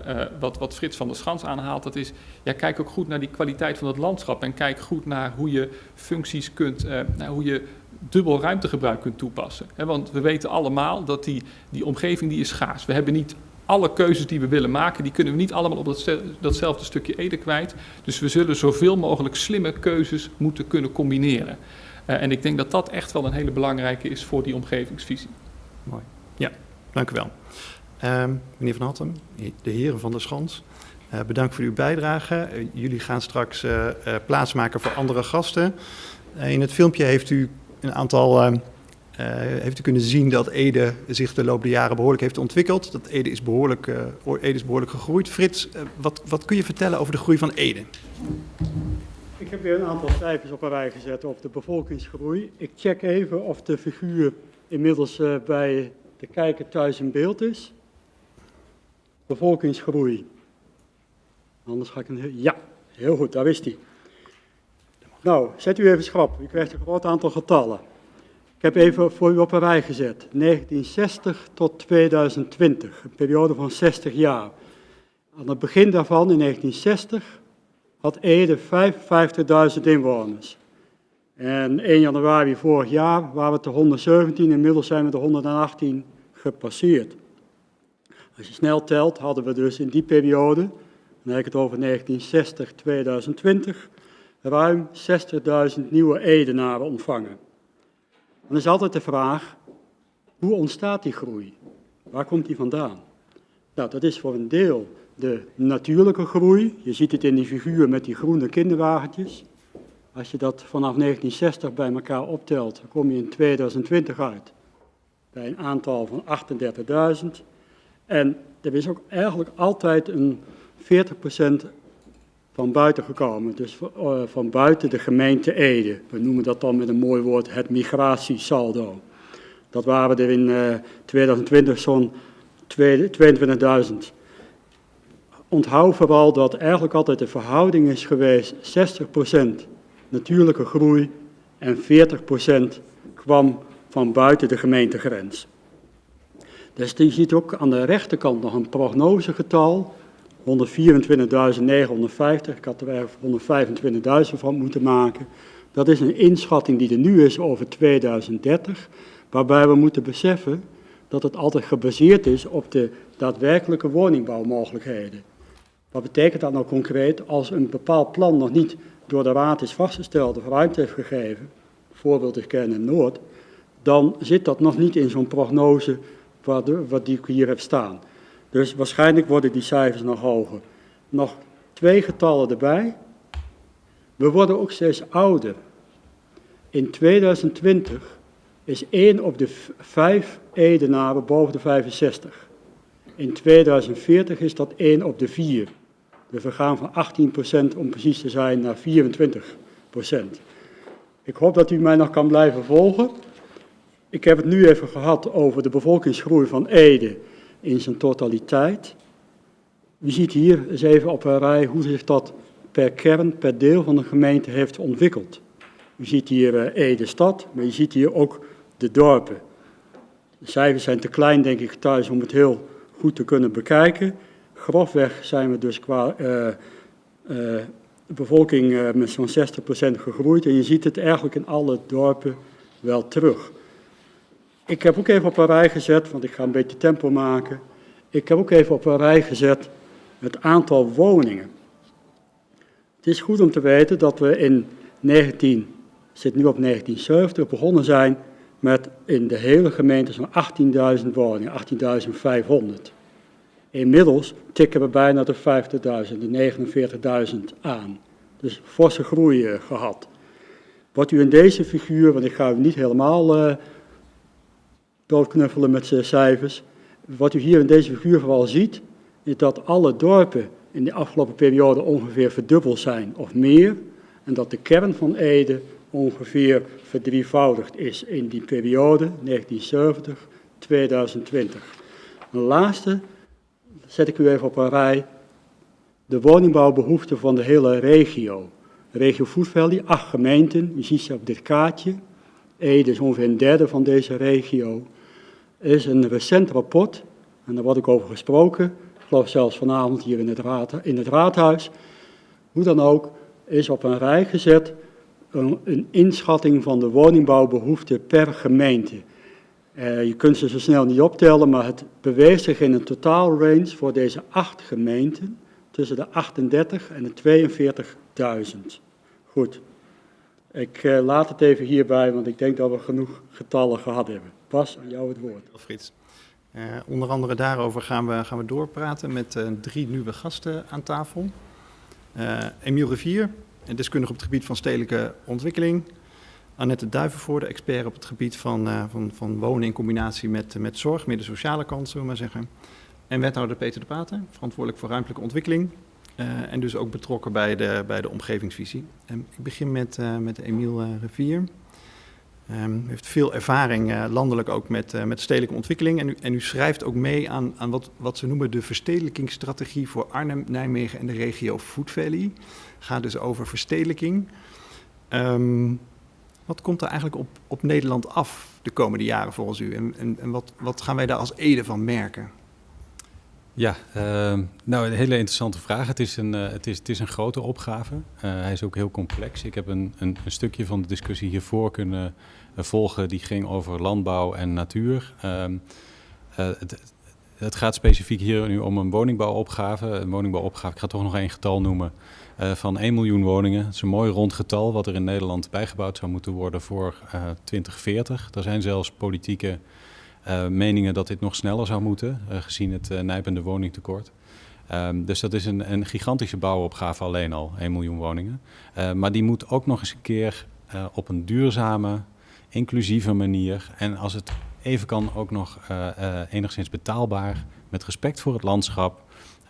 wat, wat Frits van der Schans aanhaalt, dat is, ja, kijk ook goed naar die kwaliteit van het landschap en kijk goed naar hoe je functies kunt, nou, hoe je dubbel ruimtegebruik kunt toepassen. Want we weten allemaal dat die, die omgeving die is schaars. We hebben niet alle keuzes die we willen maken, die kunnen we niet allemaal op dat, datzelfde stukje ede kwijt. Dus we zullen zoveel mogelijk slimme keuzes moeten kunnen combineren. en ik denk dat dat echt wel een hele belangrijke is voor die omgevingsvisie. Mooi. Ja, dank u wel. Uh, meneer Van Hattem, de heren van de Schans, uh, bedankt voor uw bijdrage. Uh, jullie gaan straks uh, plaatsmaken voor andere gasten. in het filmpje heeft u een aantal... ehm, heeft u kunnen zien dat Ede zich de loop der jaren behoorlijk heeft ontwikkeld. Dat Ede is behoorlijk, Ede is behoorlijk gegroeid. Frits, wat, wat kun je vertellen over de groei van Ede? Ik heb weer een aantal cijfers op een rij gezet over de bevolkingsgroei. Ik check even of de figuur inmiddels bij de kijker thuis in beeld is bevolkingsgroei. Anders ga ik een... Ja, heel goed, daar is hij. Nou, zet u even schrap. U krijgt een groot aantal getallen. Ik heb even voor u op een rij gezet. 1960 tot 2020, een periode van 60 jaar. Aan het begin daarvan, in 1960, had Ede 55.000 inwoners. En 1 januari vorig jaar waren we te 117, inmiddels zijn we de 118 gepasseerd. Als je snel telt, hadden we dus in die periode, dan heb ik het over 1960-2020, ruim 60.000 nieuwe Edenaren ontvangen. Dan is altijd de vraag, hoe ontstaat die groei? Waar komt die vandaan? Nou, dat is voor een deel de natuurlijke groei. Je ziet het in die figuur met die groene kinderwagentjes. Als je dat vanaf 1960 bij elkaar optelt, dan kom je in 2020 uit bij een aantal van 38.000. En er is ook eigenlijk altijd een 40% van buiten gekomen, dus uh, van buiten de gemeente Ede. We noemen dat dan met een mooi woord het migratiesaldo. Dat waren er in uh, 2020 zo'n 22.000. Onthoud vooral dat eigenlijk altijd de verhouding is geweest 60% natuurlijke groei en 40% kwam van buiten de gemeentegrens. Dus je ziet ook aan de rechterkant nog een prognosegetal, 124.950. Ik had er eigenlijk 125.000 van moeten maken. Dat is een inschatting die er nu is over 2030, waarbij we moeten beseffen dat het altijd gebaseerd is op de daadwerkelijke woningbouwmogelijkheden. Wat betekent dat nou concreet als een bepaald plan nog niet door de raad is vastgesteld of ruimte heeft gegeven, voorbeeld is Kern Noord, dan zit dat nog niet in zo'n prognose wat, wat die ik hier heb staan. Dus waarschijnlijk worden die cijfers nog hoger. Nog twee getallen erbij. We worden ook steeds ouder. In 2020 is 1 op de 5 Edenaren boven de 65. In 2040 is dat 1 op de 4. Dus we gaan van 18% om precies te zijn naar 24%. Ik hoop dat u mij nog kan blijven volgen. Ik heb het nu even gehad over de bevolkingsgroei van Ede in zijn totaliteit. U ziet hier eens even op een rij hoe zich dat per kern, per deel van de gemeente heeft ontwikkeld. U ziet hier uh, Ede stad, maar je ziet hier ook de dorpen. De cijfers zijn te klein, denk ik, thuis om het heel goed te kunnen bekijken. Grofweg zijn we dus qua uh, bevolking met zo'n 60% gegroeid. En je ziet het eigenlijk in alle dorpen wel terug. Ik heb ook even op een rij gezet, want ik ga een beetje tempo maken. Ik heb ook even op een rij gezet het aantal woningen. Het is goed om te weten dat we in 19, zit nu op 1970, begonnen zijn met in de hele gemeente zo'n 18.000 woningen, 18.500. Inmiddels tikken we bijna de 50.000, de 49.000 aan. Dus forse groei uh, gehad. Wat u in deze figuur, want ik ga u niet helemaal uh, doodknuffelen met cijfers. Wat u hier in deze figuur vooral ziet, is dat alle dorpen in de afgelopen periode ongeveer verdubbeld zijn of meer. En dat de kern van Ede ongeveer verdrievoudigd is in die periode 1970-2020. Een laatste zet ik u even op een rij. De woningbouwbehoeften van de hele regio. Regio Food Valley, acht gemeenten, u ziet ze op dit kaartje. Ede is ongeveer een derde van deze regio. Is een recent rapport, en daar wordt ook over gesproken, ik geloof zelfs vanavond hier in het, raad, in het raadhuis. Hoe dan ook, is op een rij gezet een, een inschatting van de woningbouwbehoeften per gemeente. Uh, je kunt ze zo snel niet optellen, maar het beweegt zich in een totaalrange voor deze acht gemeenten tussen de 38 en de 42.000. Goed, ik uh, laat het even hierbij, want ik denk dat we genoeg getallen gehad hebben. Pas aan jou het woord. Frits. Uh, onder andere daarover gaan we, gaan we doorpraten met uh, drie nieuwe gasten aan tafel. Uh, Emiel Rivier, deskundige op het gebied van stedelijke ontwikkeling. Annette Duivenvoorde, expert op het gebied van, van, van wonen in combinatie met, met zorg, meer de sociale kant, zullen we maar zeggen. En wethouder Peter de Paten, verantwoordelijk voor ruimtelijke ontwikkeling. en dus ook betrokken bij de, bij de omgevingsvisie. Ik begin met, met Emiel Rivier. Um, heeft veel ervaring uh, landelijk ook met, uh, met stedelijke ontwikkeling. En u, en u schrijft ook mee aan, aan wat, wat ze noemen de verstedelijkingsstrategie voor Arnhem, Nijmegen en de regio Food Valley. Gaat dus over verstedelijking. Um, wat komt er eigenlijk op, op Nederland af de komende jaren volgens u? En, en, en wat, wat gaan wij daar als Ede van merken? Ja, uh, nou een hele interessante vraag. Het is een, uh, het is, het is een grote opgave. Uh, hij is ook heel complex. Ik heb een, een, een stukje van de discussie hiervoor kunnen uh, volgen. Die ging over landbouw en natuur. Ehm, het, het, gaat specifiek hier nu om een woningbouwopgave. Een woningbouwopgave, ik ga toch nog één getal noemen. van 1 miljoen woningen. Het is een mooi rond getal wat er in Nederland bijgebouwd zou moeten worden voor 2040. Er zijn zelfs politieke meningen dat dit nog sneller zou moeten, uh, gezien het uh, nijpende woningtekort. Um, dus dat is een, een, gigantische bouwopgave alleen al, 1 miljoen woningen. maar die moet ook nog eens een keer op een duurzame, inclusieve manier en als het even kan ook nog enigszins betaalbaar, met respect voor het landschap,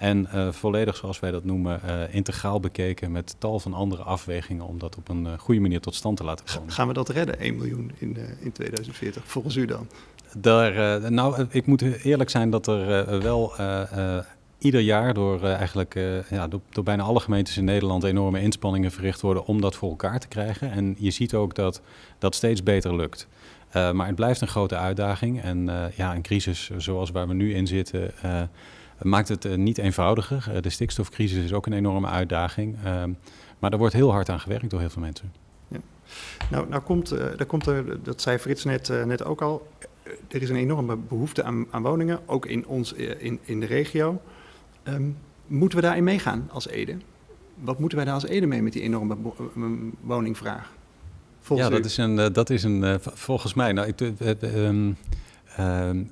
en uh, volledig, zoals wij dat noemen, uh, integraal bekeken met tal van andere afwegingen om dat op een uh, goede manier tot stand te laten komen. Gaan we dat redden, 1 miljoen in, in 2040, volgens u dan? Daar, nou, ik moet eerlijk zijn dat er wel ieder jaar door eigenlijk ja, door, door, bijna alle gemeentes in Nederland enorme inspanningen verricht worden om dat voor elkaar te krijgen. En je ziet ook dat dat steeds beter lukt. maar het blijft een grote uitdaging. En ja, een crisis zoals waar we nu in zitten maakt het uh, niet eenvoudiger. Uh, de stikstofcrisis is ook een enorme uitdaging. Uh, maar er wordt heel hard aan gewerkt door heel veel mensen. Ja. Nou, nou komt, uh, daar komt er, dat zei Frits net, net ook al, er is een enorme behoefte aan, aan woningen, ook in, ons, in, in de regio. Um, moeten we daarin meegaan als Ede? Wat moeten wij daar als Ede mee met die enorme woningvraag? Volgens ja, dat is, een, dat is een, volgens mij, nou, ik, um, um,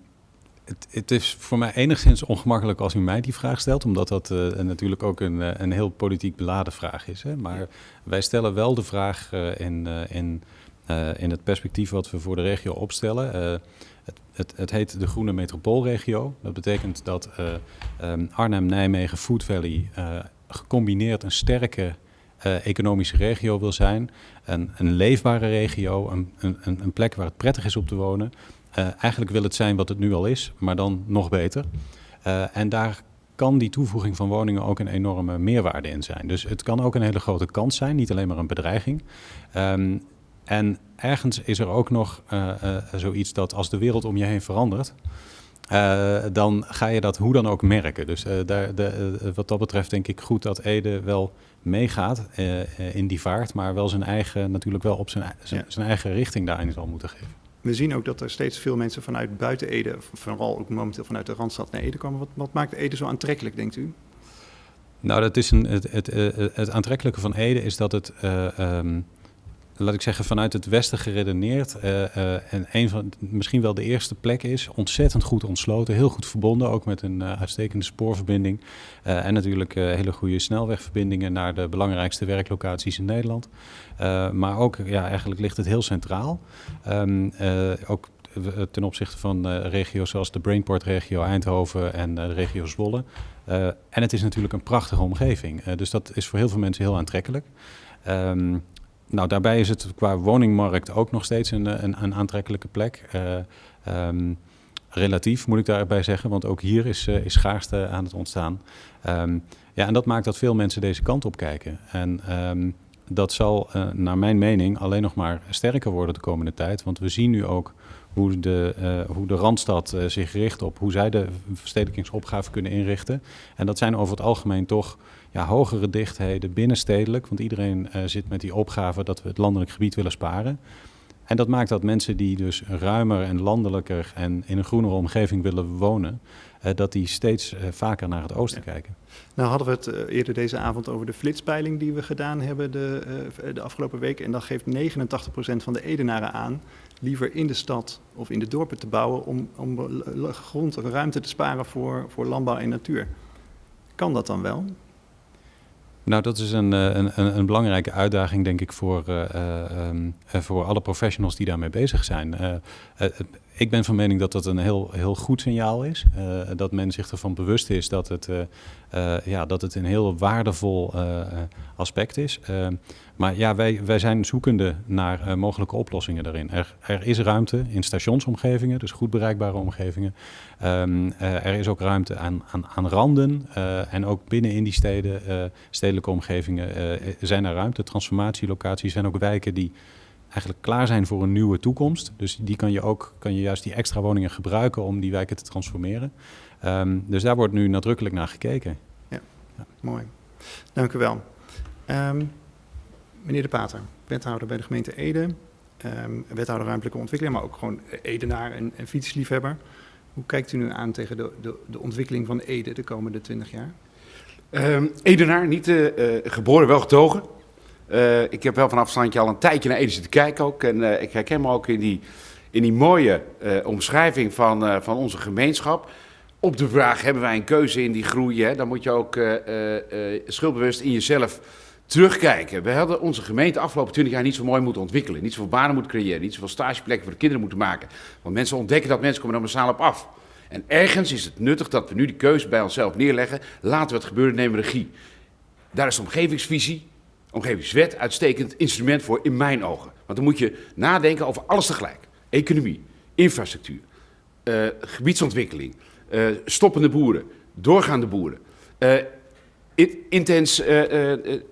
het, het, is voor mij enigszins ongemakkelijk als u mij die vraag stelt, omdat dat uh, natuurlijk ook een, uh, een heel politiek beladen vraag is. Hè? Maar wij stellen wel de vraag uh, in, in in het perspectief wat we voor de regio opstellen. Het, het, het, heet de Groene Metropoolregio. Dat betekent dat um, Arnhem, Nijmegen, Food Valley gecombineerd een sterke economische regio wil zijn. Een, een leefbare regio, een, een, een, plek waar het prettig is om te wonen. Eigenlijk wil het zijn wat het nu al is, maar dan nog beter. en daar kan die toevoeging van woningen ook een enorme meerwaarde in zijn. Dus het kan ook een hele grote kans zijn, niet alleen maar een bedreiging. Um, en ergens is er ook nog uh, uh, zoiets dat als de wereld om je heen verandert, uh, dan ga je dat hoe dan ook merken. Dus daar, de, wat dat betreft denk ik goed dat Ede wel meegaat in die vaart, maar wel zijn eigen, natuurlijk wel op zijn, zijn, zijn eigen richting daarin zal moeten geven. We zien ook dat er steeds veel mensen vanuit buiten Ede, vooral ook momenteel vanuit de Randstad naar Ede komen. Wat, wat maakt Ede zo aantrekkelijk, denkt u? Nou, dat is een, het, het, het, het aantrekkelijke van Ede is dat het, uh, um, laat ik zeggen, vanuit het Westen geredeneerd uh, uh, en een van, misschien wel de eerste plek is. Ontzettend goed ontsloten, heel goed verbonden, ook met een uitstekende spoorverbinding. en natuurlijk hele goede snelwegverbindingen naar de belangrijkste werklocaties in Nederland. Maar ook, ja, eigenlijk ligt het heel centraal. Uh, ook ten opzichte van regio's zoals de Brainport-regio Eindhoven en de regio Zwolle. en het is natuurlijk een prachtige omgeving. dus dat is voor heel veel mensen heel aantrekkelijk. Um, nou, daarbij is het qua woningmarkt ook nog steeds een, een, een aantrekkelijke plek. Um, relatief moet ik daarbij zeggen, want ook hier is, is schaarste aan het ontstaan. ja, en dat maakt dat veel mensen deze kant op kijken. En dat zal naar mijn mening alleen nog maar sterker worden de komende tijd. Want we zien nu ook hoe de, hoe de Randstad zich richt op hoe zij de verstedelijkingsopgave kunnen inrichten. En dat zijn over het algemeen toch ja, hogere dichtheden binnenstedelijk. Want iedereen zit met die opgave dat we het landelijk gebied willen sparen. En dat maakt dat mensen die dus ruimer en landelijker en in een groenere omgeving willen wonen, uh, dat die steeds uh, vaker naar het oosten ja. kijken. Nou hadden we het uh, eerder deze avond over de flitspeiling die we gedaan hebben de, de afgelopen week. En dat geeft 89% van de Edenaren aan liever in de stad of in de dorpen te bouwen om, om grond, ruimte te sparen voor, voor landbouw en natuur. Kan dat dan wel? Nou, dat is een, een, een, belangrijke uitdaging, denk ik, voor, uh, um, voor alle professionals die daarmee bezig zijn. Ik ben van mening dat dat een heel, heel goed signaal is. Uh, dat men zich ervan bewust is dat het, uh, uh, ja, dat het een heel waardevol aspect is. maar ja, wij, wij zijn zoekende naar mogelijke oplossingen daarin. Er, er is ruimte in stationsomgevingen, dus goed bereikbare omgevingen. Um, er is ook ruimte aan, aan, aan randen en ook binnen in die steden, stedelijke omgevingen zijn er ruimte. Transformatielocaties zijn ook wijken die eigenlijk klaar zijn voor een nieuwe toekomst. Dus die kan je ook, kan je juist die extra woningen gebruiken om die wijken te transformeren. Um, dus daar wordt nu nadrukkelijk naar gekeken. Ja, ja. mooi. Dank u wel. Um, meneer De Pater, wethouder bij de gemeente Ede, um, wethouder ruimtelijke ontwikkeling, maar ook gewoon Edenaar en, en fietsliefhebber. Hoe kijkt u nu aan tegen de, de, de ontwikkeling van Ede de komende 20 jaar? Edenaar, niet uh, uh, geboren, wel getogen. Uh, ik heb wel vanaf afstandje al een tijdje naar Ede zitten kijken ook. En uh, ik herken me ook in die, in die mooie uh, omschrijving van, van onze gemeenschap. Op de vraag, hebben wij een keuze in die groei? Hè? Dan moet je ook schuldbewust in jezelf terugkijken. We hadden onze gemeente afgelopen 20 jaar niet zo mooi moeten ontwikkelen. Niet zoveel banen moeten creëren. Niet zoveel stageplekken voor de kinderen moeten maken. Want mensen ontdekken dat mensen komen er massaal op af. En ergens is het nuttig dat we nu die keuze bij onszelf neerleggen. Laten we het gebeuren, nemen regie. Daar is de omgevingsvisie, omgevingswet uitstekend instrument voor in mijn ogen. Want dan moet je nadenken over alles tegelijk. Economie, infrastructuur, uh, gebiedsontwikkeling, uh, stoppende boeren, doorgaande boeren. Uh, intens, hoe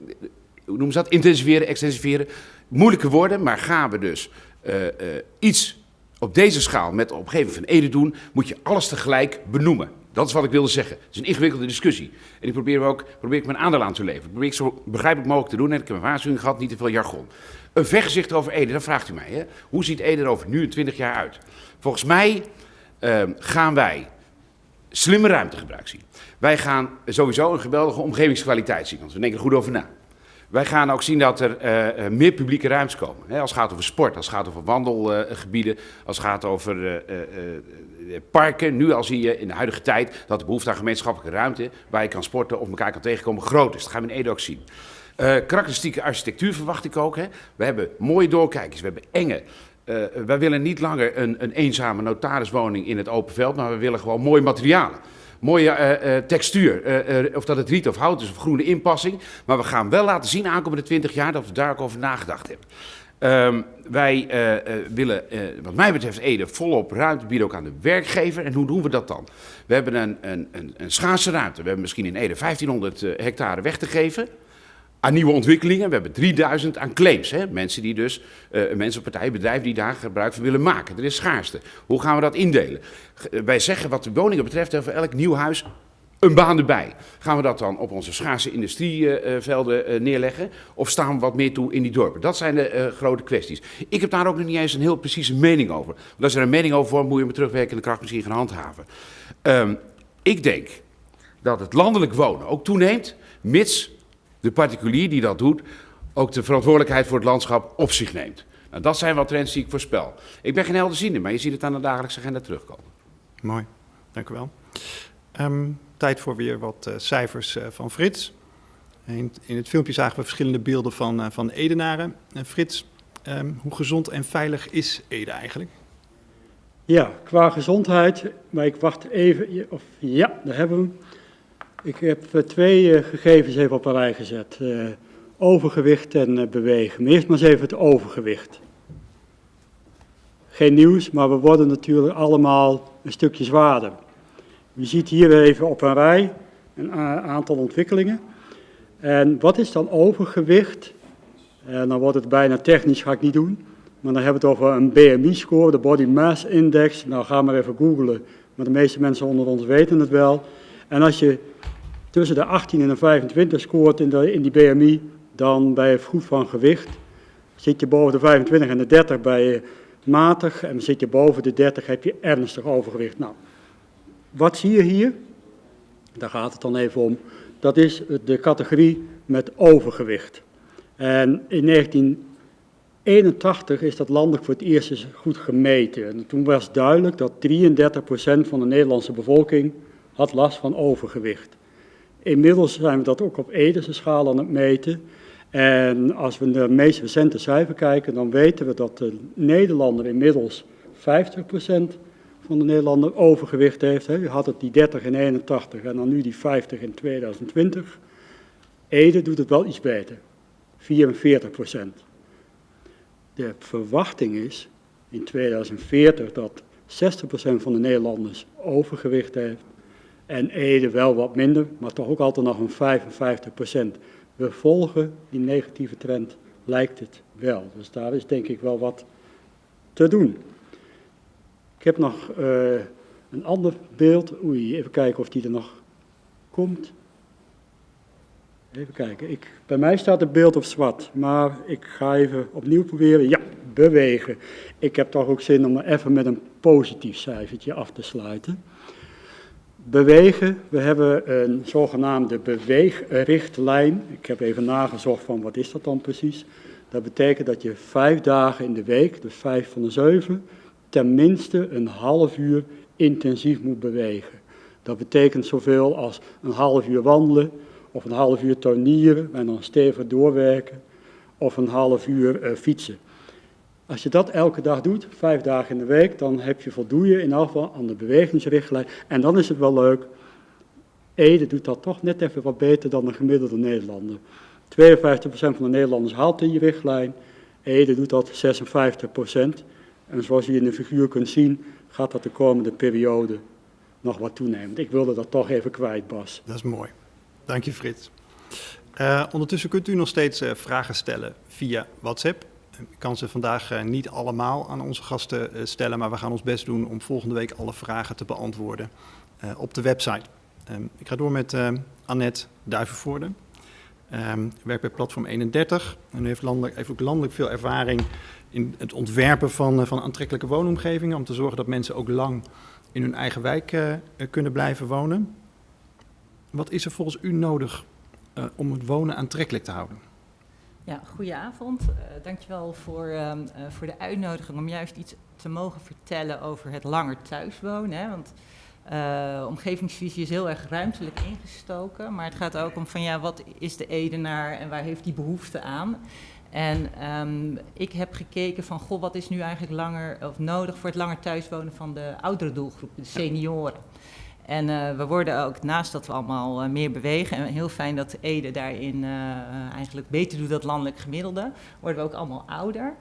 noemen ze dat? Intensiveren, extensiveren. Moeilijke woorden, maar gaan we dus iets op deze schaal met de omgeving van Ede doen, moet je alles tegelijk benoemen. Dat is wat ik wilde zeggen. Het is een ingewikkelde discussie. En ik probeer, ook, probeer ik mijn aandeel aan te leveren. Probeer ik zo begrijpelijk mogelijk te doen. En ik heb een waarschuwing gehad, niet te veel jargon. Een vergezicht over Ede, dan vraagt u mij. Hè? Hoe ziet Ede er over nu 20 jaar uit? Volgens mij uh, gaan wij slimme ruimtegebruik zien. Wij gaan sowieso een geweldige omgevingskwaliteit zien, want we denken er goed over na. Wij gaan ook zien dat er uh, meer publieke ruimtes komen. Als het gaat over sport, als het gaat over wandelgebieden, als het gaat over uh, parken. Nu al zie je in de huidige tijd dat de behoefte aan gemeenschappelijke ruimte, waar je kan sporten of elkaar kan tegenkomen, groot is. Dat gaan we in Ede ook zien. Karakteristieke architectuur verwacht ik ook. We hebben mooie doorkijkers, we hebben enge. Wij willen niet langer een, een eenzame notariswoning in het open veld, maar we willen gewoon mooie materialen mooie uh, uh, textuur. Uh, of dat het riet of hout is of groene inpassing. Maar we gaan wel laten zien aankomende 20 jaar dat we daar ook over nagedacht hebben. Um, wij willen, wat mij betreft, Ede volop ruimte bieden ook aan de werkgever. En hoe doen we dat dan? We hebben een, een, een, een schaarse ruimte. We hebben misschien in Ede 1500 hectare weg te geven aan nieuwe ontwikkelingen. We hebben 3000 aan claims. Hè? Mensen die dus, uh, mensen, partijen, bedrijven die daar gebruik van willen maken. Er is schaarste. Hoe gaan we dat indelen? wij zeggen wat de woningen betreft, voor elk nieuw huis een baan erbij. Gaan we dat dan op onze schaarse industrievelden neerleggen? Of staan we wat meer toe in die dorpen? Dat zijn de grote kwesties. Ik heb daar ook nog niet eens een heel precieze mening over. Want als er een mening over wordt, moet je met terugwerkende kracht misschien gaan handhaven. Um, ik denk dat het landelijk wonen ook toeneemt, mits de particulier die dat doet ook de verantwoordelijkheid voor het landschap op zich neemt. Nou, dat zijn wel trends die ik voorspel. Ik ben geen helderziende, maar je ziet het aan de dagelijkse agenda terugkomen. Mooi, dank u wel. Um, tijd voor weer wat uh, cijfers uh, van Frits. In, in, het filmpje zagen we verschillende beelden van, uh, van Edenaren. Frits, um, hoe gezond en veilig is Ede eigenlijk? Ja, qua gezondheid, maar ik wacht even. Of, ja, daar hebben we hem. Ik heb uh, twee uh, gegevens even op een rij gezet. Uh, overgewicht en bewegen. Maar eerst maar eens even het overgewicht. Geen nieuws, maar we worden natuurlijk allemaal een stukje zwaarder. U ziet hier even op een rij een aantal ontwikkelingen. En wat is dan overgewicht? En dan wordt het bijna technisch, ga ik niet doen. Maar dan hebben we het over een BMI-score, de Body Mass Index. Nou, ga maar even googlen. Maar de meeste mensen onder ons weten het wel. En als je tussen de 18 en de 25 scoort in, de, in die BMI, dan bij vroeg van gewicht. Zit je boven de 25 en de 30 bij je matig en zit je boven de 30 heb je ernstig overgewicht. Nou, wat zie je hier? Daar gaat het dan even om. Dat is de categorie met overgewicht. En in 1981 is dat landelijk voor het eerst eens goed gemeten. En toen was duidelijk dat 33% van de Nederlandse bevolking had last van overgewicht. Inmiddels zijn we dat ook op Edese schaal aan het meten. En als we naar de meest recente cijfer kijken, dan weten we dat de Nederlander inmiddels 50% van de Nederlander overgewicht heeft. Je had het die 30 in 81 en dan nu die 50 in 2020. Ede doet het wel iets beter, 44%. De verwachting is in 2040 dat 60% van de Nederlanders overgewicht heeft en Ede wel wat minder, maar toch ook altijd nog een 55 procent. We volgen die negatieve trend, lijkt het wel. Dus daar is denk ik wel wat te doen. Ik heb nog uh, een ander beeld. Oei, even kijken of die er nog komt. Even kijken. Ik, bij mij staat het beeld op zwart, maar ik ga even opnieuw proberen. Ja, bewegen. Ik heb toch ook zin om even met een positief cijfertje af te sluiten. Bewegen, we hebben een zogenaamde beweegrichtlijn. Ik heb even nagezocht van wat is dat dan precies. Dat betekent dat je vijf dagen in de week, dus vijf van de zeven, tenminste een half uur intensief moet bewegen. Dat betekent zoveel als een half uur wandelen, of een half uur tuinieren en dan stevig doorwerken, of een half uur uh, fietsen. Als je dat elke dag doet, vijf dagen in de week, dan heb je voldoe je in geval aan de bewegingsrichtlijn. En dan is het wel leuk. Ede doet dat toch net even wat beter dan de gemiddelde Nederlander. 52% van de Nederlanders haalt die richtlijn. Ede doet dat 56%. En zoals je in de figuur kunt zien, gaat dat de komende periode nog wat toenemen. Ik wilde dat toch even kwijt, Bas. Dat is mooi. Dank je, Frits. Uh, ondertussen kunt u nog steeds uh, vragen stellen via WhatsApp. Ik kan ze vandaag uh, niet allemaal aan onze gasten uh, stellen, maar we gaan ons best doen om volgende week alle vragen te beantwoorden uh, op de website. Um, ik ga door met Annette Duivenvoorde. Um, werkt bij Platform 31 en heeft, landelijk, ook landelijk veel ervaring in het ontwerpen van, van aantrekkelijke woonomgevingen, om te zorgen dat mensen ook lang in hun eigen wijk kunnen blijven wonen. Wat is er volgens u nodig om het wonen aantrekkelijk te houden? Ja, goedenavond. Uh, dankjewel voor, uh, uh, voor de uitnodiging om juist iets te mogen vertellen over het langer thuiswonen. Hè? Want Uh, omgevingsvisie is heel erg ruimtelijk ingestoken, maar het gaat ook om van ja, wat is de Edenaar en waar heeft die behoefte aan? En um, ik heb gekeken van, goh, wat is nu eigenlijk langer of nodig voor het langer thuiswonen van de oudere doelgroep, de senioren. En uh, we worden ook, naast dat we allemaal uh, meer bewegen, en heel fijn dat Ede daarin eigenlijk beter doet dan landelijk gemiddelde, worden we ook allemaal ouder.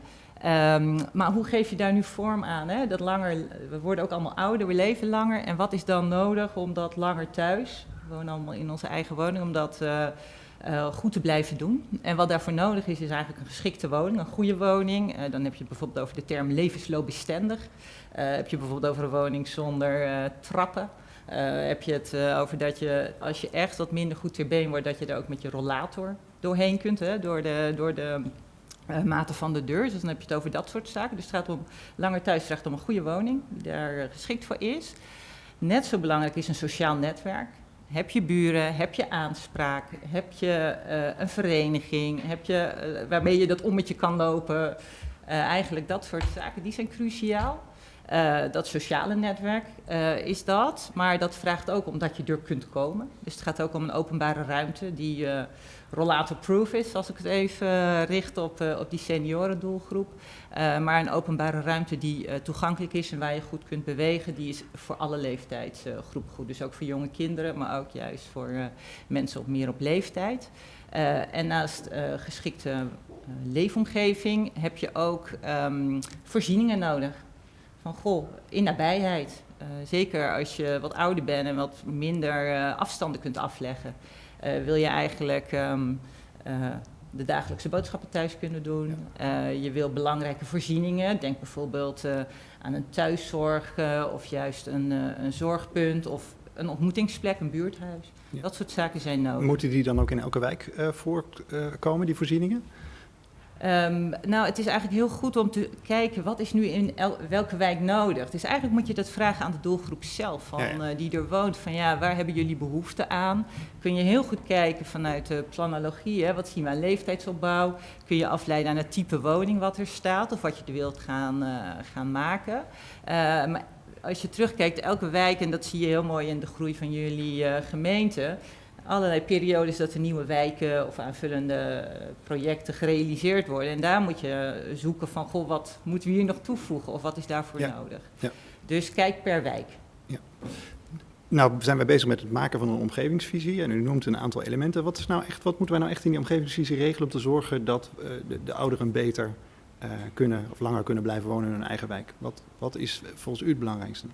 Um, maar hoe geef je daar nu vorm aan? Hè? Dat langer, we worden ook allemaal ouder, we leven langer. En wat is dan nodig om dat langer thuis, we wonen allemaal in onze eigen woning, om dat goed te blijven doen? En wat daarvoor nodig is, is eigenlijk een geschikte woning, een goede woning. Dan heb je bijvoorbeeld over de term levensloopbestendig. heb je bijvoorbeeld over een woning zonder trappen. Heb je het over dat je, als je echt wat minder goed ter been wordt, dat je er ook met je rollator doorheen kunt, hè? door de... Door de uh, mate van de deur. Dus dan heb je het over dat soort zaken. Dus het gaat om langer thuisrecht om een goede woning die daar geschikt voor is. Net zo belangrijk is een sociaal netwerk. Heb je buren, heb je aanspraak, heb je een vereniging, heb je, waarmee je dat ommetje kan lopen. eigenlijk dat soort zaken, die zijn cruciaal. Dat sociale netwerk is dat, maar dat vraagt ook omdat je er kunt komen. Dus het gaat ook om een openbare ruimte die rollator-proof is, als ik het even uh, richt op, uh, op die seniorendoelgroep. Uh, maar een openbare ruimte die toegankelijk is en waar je goed kunt bewegen, die is voor alle leeftijdsgroepen goed. Dus ook voor jonge kinderen, maar ook juist voor mensen op meer op leeftijd. en naast geschikte leefomgeving heb je ook um, voorzieningen nodig. Van goh, in nabijheid. zeker als je wat ouder bent en wat minder afstanden kunt afleggen. Uh, wil je eigenlijk um, uh, de dagelijkse boodschappen thuis kunnen doen. Uh, je wil belangrijke voorzieningen. Denk bijvoorbeeld aan een thuiszorg of juist een, een zorgpunt of een ontmoetingsplek, een buurthuis. Ja. Dat soort zaken zijn nodig. Moeten die dan ook in elke wijk voorkomen, die voorzieningen? Um, nou, het is eigenlijk heel goed om te kijken wat is nu in el, welke wijk nodig. Dus eigenlijk moet je dat vragen aan de doelgroep zelf, van, ja, ja. Uh, die er woont. Van ja, waar hebben jullie behoefte aan? Kun je heel goed kijken vanuit de planologie, hè, wat zien we aan leeftijdsopbouw? Kun je afleiden aan het type woning wat er staat of wat je er wilt gaan, uh, gaan maken. Uh, maar als je terugkijkt, elke wijk, en dat zie je heel mooi in de groei van jullie gemeente allerlei periodes dat er nieuwe wijken of aanvullende projecten gerealiseerd worden. En daar moet je zoeken van, goh, wat moeten we hier nog toevoegen of wat is daarvoor ja. nodig? Ja. Dus kijk per wijk. Ja. Nou, zijn wij bezig met het maken van een omgevingsvisie en u noemt een aantal elementen. Wat, is nou echt, wat moeten wij nou echt in die omgevingsvisie regelen om te zorgen dat uh, de, de, ouderen beter uh, kunnen of langer kunnen blijven wonen in hun eigen wijk? Wat, wat is volgens u het belangrijkste?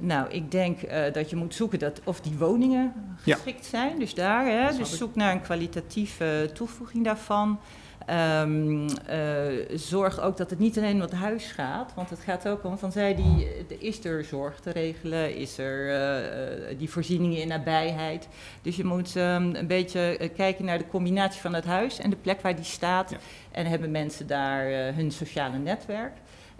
Nou, ik denk uh, dat je moet zoeken dat of die woningen geschikt ja. zijn. Dus daar, hè, dus zoek naar een kwalitatieve toevoeging daarvan. Um, uh, zorg ook dat het niet alleen om het huis gaat, want het gaat ook om van zij die, is er zorg te regelen, is er uh, die voorzieningen in nabijheid. Dus je moet um, een beetje kijken naar de combinatie van het huis en de plek waar die staat. Ja. En hebben mensen daar hun sociale netwerk.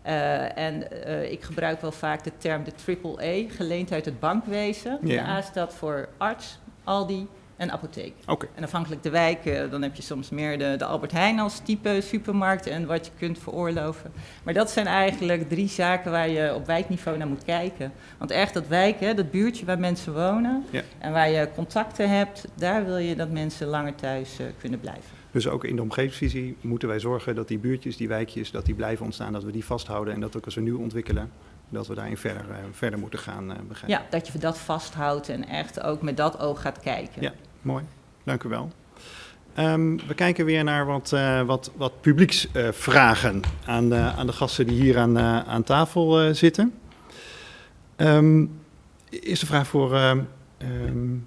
Uh, en uh, ik gebruik wel vaak de term de triple E, geleend uit het bankwezen. Yeah. De A staat voor arts, Aldi en apotheek. Okay. En afhankelijk de wijk, uh, dan heb je soms meer de, de Albert Heijn als type supermarkt en wat je kunt veroorloven. Maar dat zijn eigenlijk drie zaken waar je op wijkniveau naar moet kijken. Want echt dat wijk, hè, dat buurtje waar mensen wonen yeah. en waar je contacten hebt, daar wil je dat mensen langer thuis kunnen blijven. Dus ook in de omgevingsvisie moeten wij zorgen dat die buurtjes, die wijkjes, dat die blijven ontstaan, dat we die vasthouden en dat ook als we nu ontwikkelen, dat we daarin verder, uh, verder moeten gaan uh, begrijpen. Ja, dat je dat vasthoudt en echt ook met dat oog gaat kijken. Ja, mooi. Dank u wel. Um, we kijken weer naar wat, uh, wat, wat publieksvragen aan, de, aan de gasten die hier aan, aan tafel zitten. Um, eerste vraag voor, um,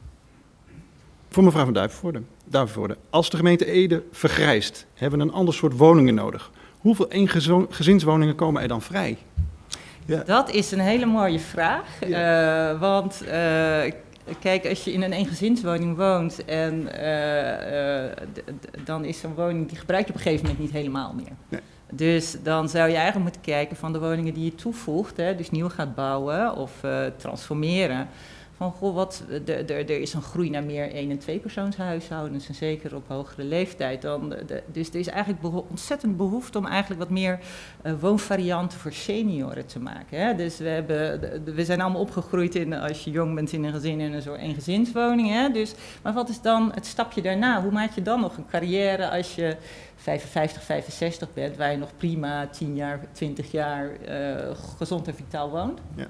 voor mevrouw van Duivenvoorde. Duivenvoorde. Als de gemeente Ede vergrijst, hebben we een ander soort woningen nodig. Hoeveel eengezinswoningen komen er dan vrij? Ja. Dat is een hele mooie vraag. Ja. Uh, want uh, kijk, als je in een eengezinswoning woont en uh, dan is zo'n woning, die gebruik je op een gegeven moment niet helemaal meer. Nee. Dus dan zou je eigenlijk moeten kijken van de woningen die je toevoegt, hè, dus nieuw gaat bouwen of transformeren van goh, wat, er is een groei naar meer één- en tweepersoonshuishoudens en zeker op hogere leeftijd. Dan dus er is eigenlijk ontzettend behoefte om eigenlijk wat meer uh, woonvarianten voor senioren te maken. Hè? Dus we, hebben, we zijn allemaal opgegroeid in, als je jong bent in een gezin in een soort eengezinswoning. Hè? Dus, maar wat is dan het stapje daarna? Hoe maak je dan nog een carrière als je 55, 65 bent, waar je nog prima 10 jaar, 20 jaar uh, gezond en vitaal woont? Ja.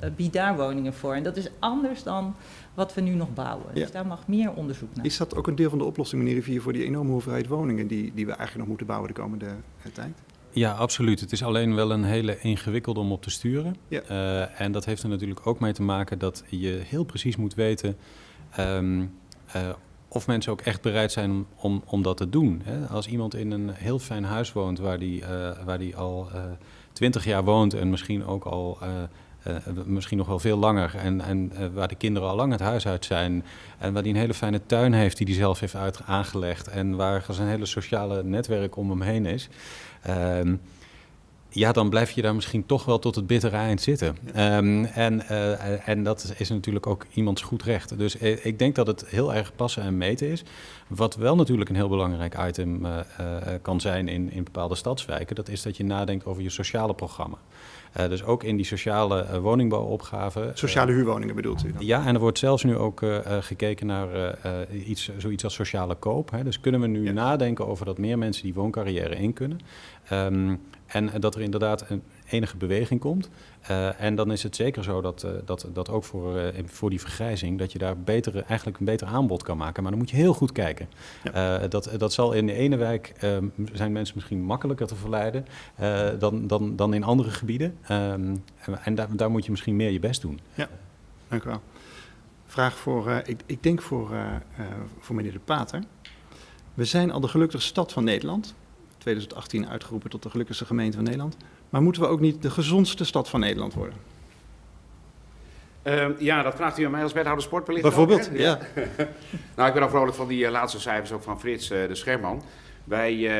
Eh, bied daar woningen voor. En dat is anders dan wat we nu nog bouwen. Dus daar mag meer onderzoek naar. Is dat ook een deel van de oplossing, meneer Rivier, voor die enorme hoeveelheid woningen die, die we eigenlijk nog moeten bouwen de komende eh, tijd? Ja, absoluut. Het is alleen wel een hele ingewikkelde om op te sturen. Ja. Uh, en dat heeft er natuurlijk ook mee te maken dat je heel precies moet weten um, uh, of mensen ook echt bereid zijn om, om dat te doen. Hè? Als iemand in een heel fijn huis woont waar die, uh, waar die al twintig jaar woont en misschien ook al uh, misschien nog wel veel langer. En, en waar de kinderen al lang het huis uit zijn. En waar hij een hele fijne tuin heeft die hij zelf heeft uit, aangelegd. En waar zijn hele sociale netwerk om hem heen is. Uh, ja, dan blijf je daar misschien toch wel tot het bittere eind zitten. Ja. Um, en, uh, en dat is natuurlijk ook iemands goed recht. Dus ik denk dat het heel erg passen en meten is. Wat wel natuurlijk een heel belangrijk item kan zijn in, in bepaalde stadswijken... dat is dat je nadenkt over je sociale programma. Uh, dus ook in die sociale uh, woningbouwopgave. Sociale huurwoningen bedoelt u dan? Ja, en er wordt zelfs nu ook uh, gekeken naar iets, zoiets als sociale koop. Hè. Dus kunnen we nu ja. nadenken over dat meer mensen die wooncarrière in kunnen. Um, en dat er inderdaad een enige beweging komt. Uh, en dan is het zeker zo dat, uh, dat, dat ook voor, uh, voor die vergrijzing, dat je daar betere, eigenlijk een beter aanbod kan maken. Maar dan moet je heel goed kijken. Ja. dat, dat zal in de ene wijk zijn mensen misschien makkelijker te verleiden dan, dan, dan in andere gebieden. Um, en daar, daar moet je misschien meer je best doen. Ja, dank u wel. Vraag voor, ik, ik denk voor, voor meneer De Pater. We zijn al de gelukkigste stad van Nederland. 2018 uitgeroepen tot de gelukkigste gemeente van Nederland. Maar moeten we ook niet de gezondste stad van Nederland worden? Uh, ja, dat vraagt u aan mij als wethouder sportbelicht. Bijvoorbeeld, ook, ja. (laughs) nou, ik ben al vrolijk van die uh, laatste cijfers, ook van Frits uh, de Scherman. Wij uh,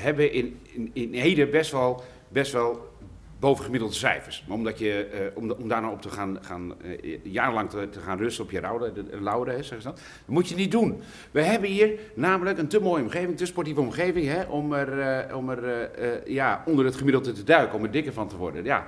hebben in, in, in Ede best wel, best wel bovengemiddelde cijfers. Maar omdat je, uh, om, om daar nou op te gaan, gaan uh, jarenlang te, gaan rusten op je lauren, hè, zeggen ze dat, dat moet je niet doen. We hebben hier namelijk een te mooie omgeving, te sportieve omgeving, hè, om er, uh, om er ja, onder het gemiddelde te duiken, om er dikker van te worden. Ja.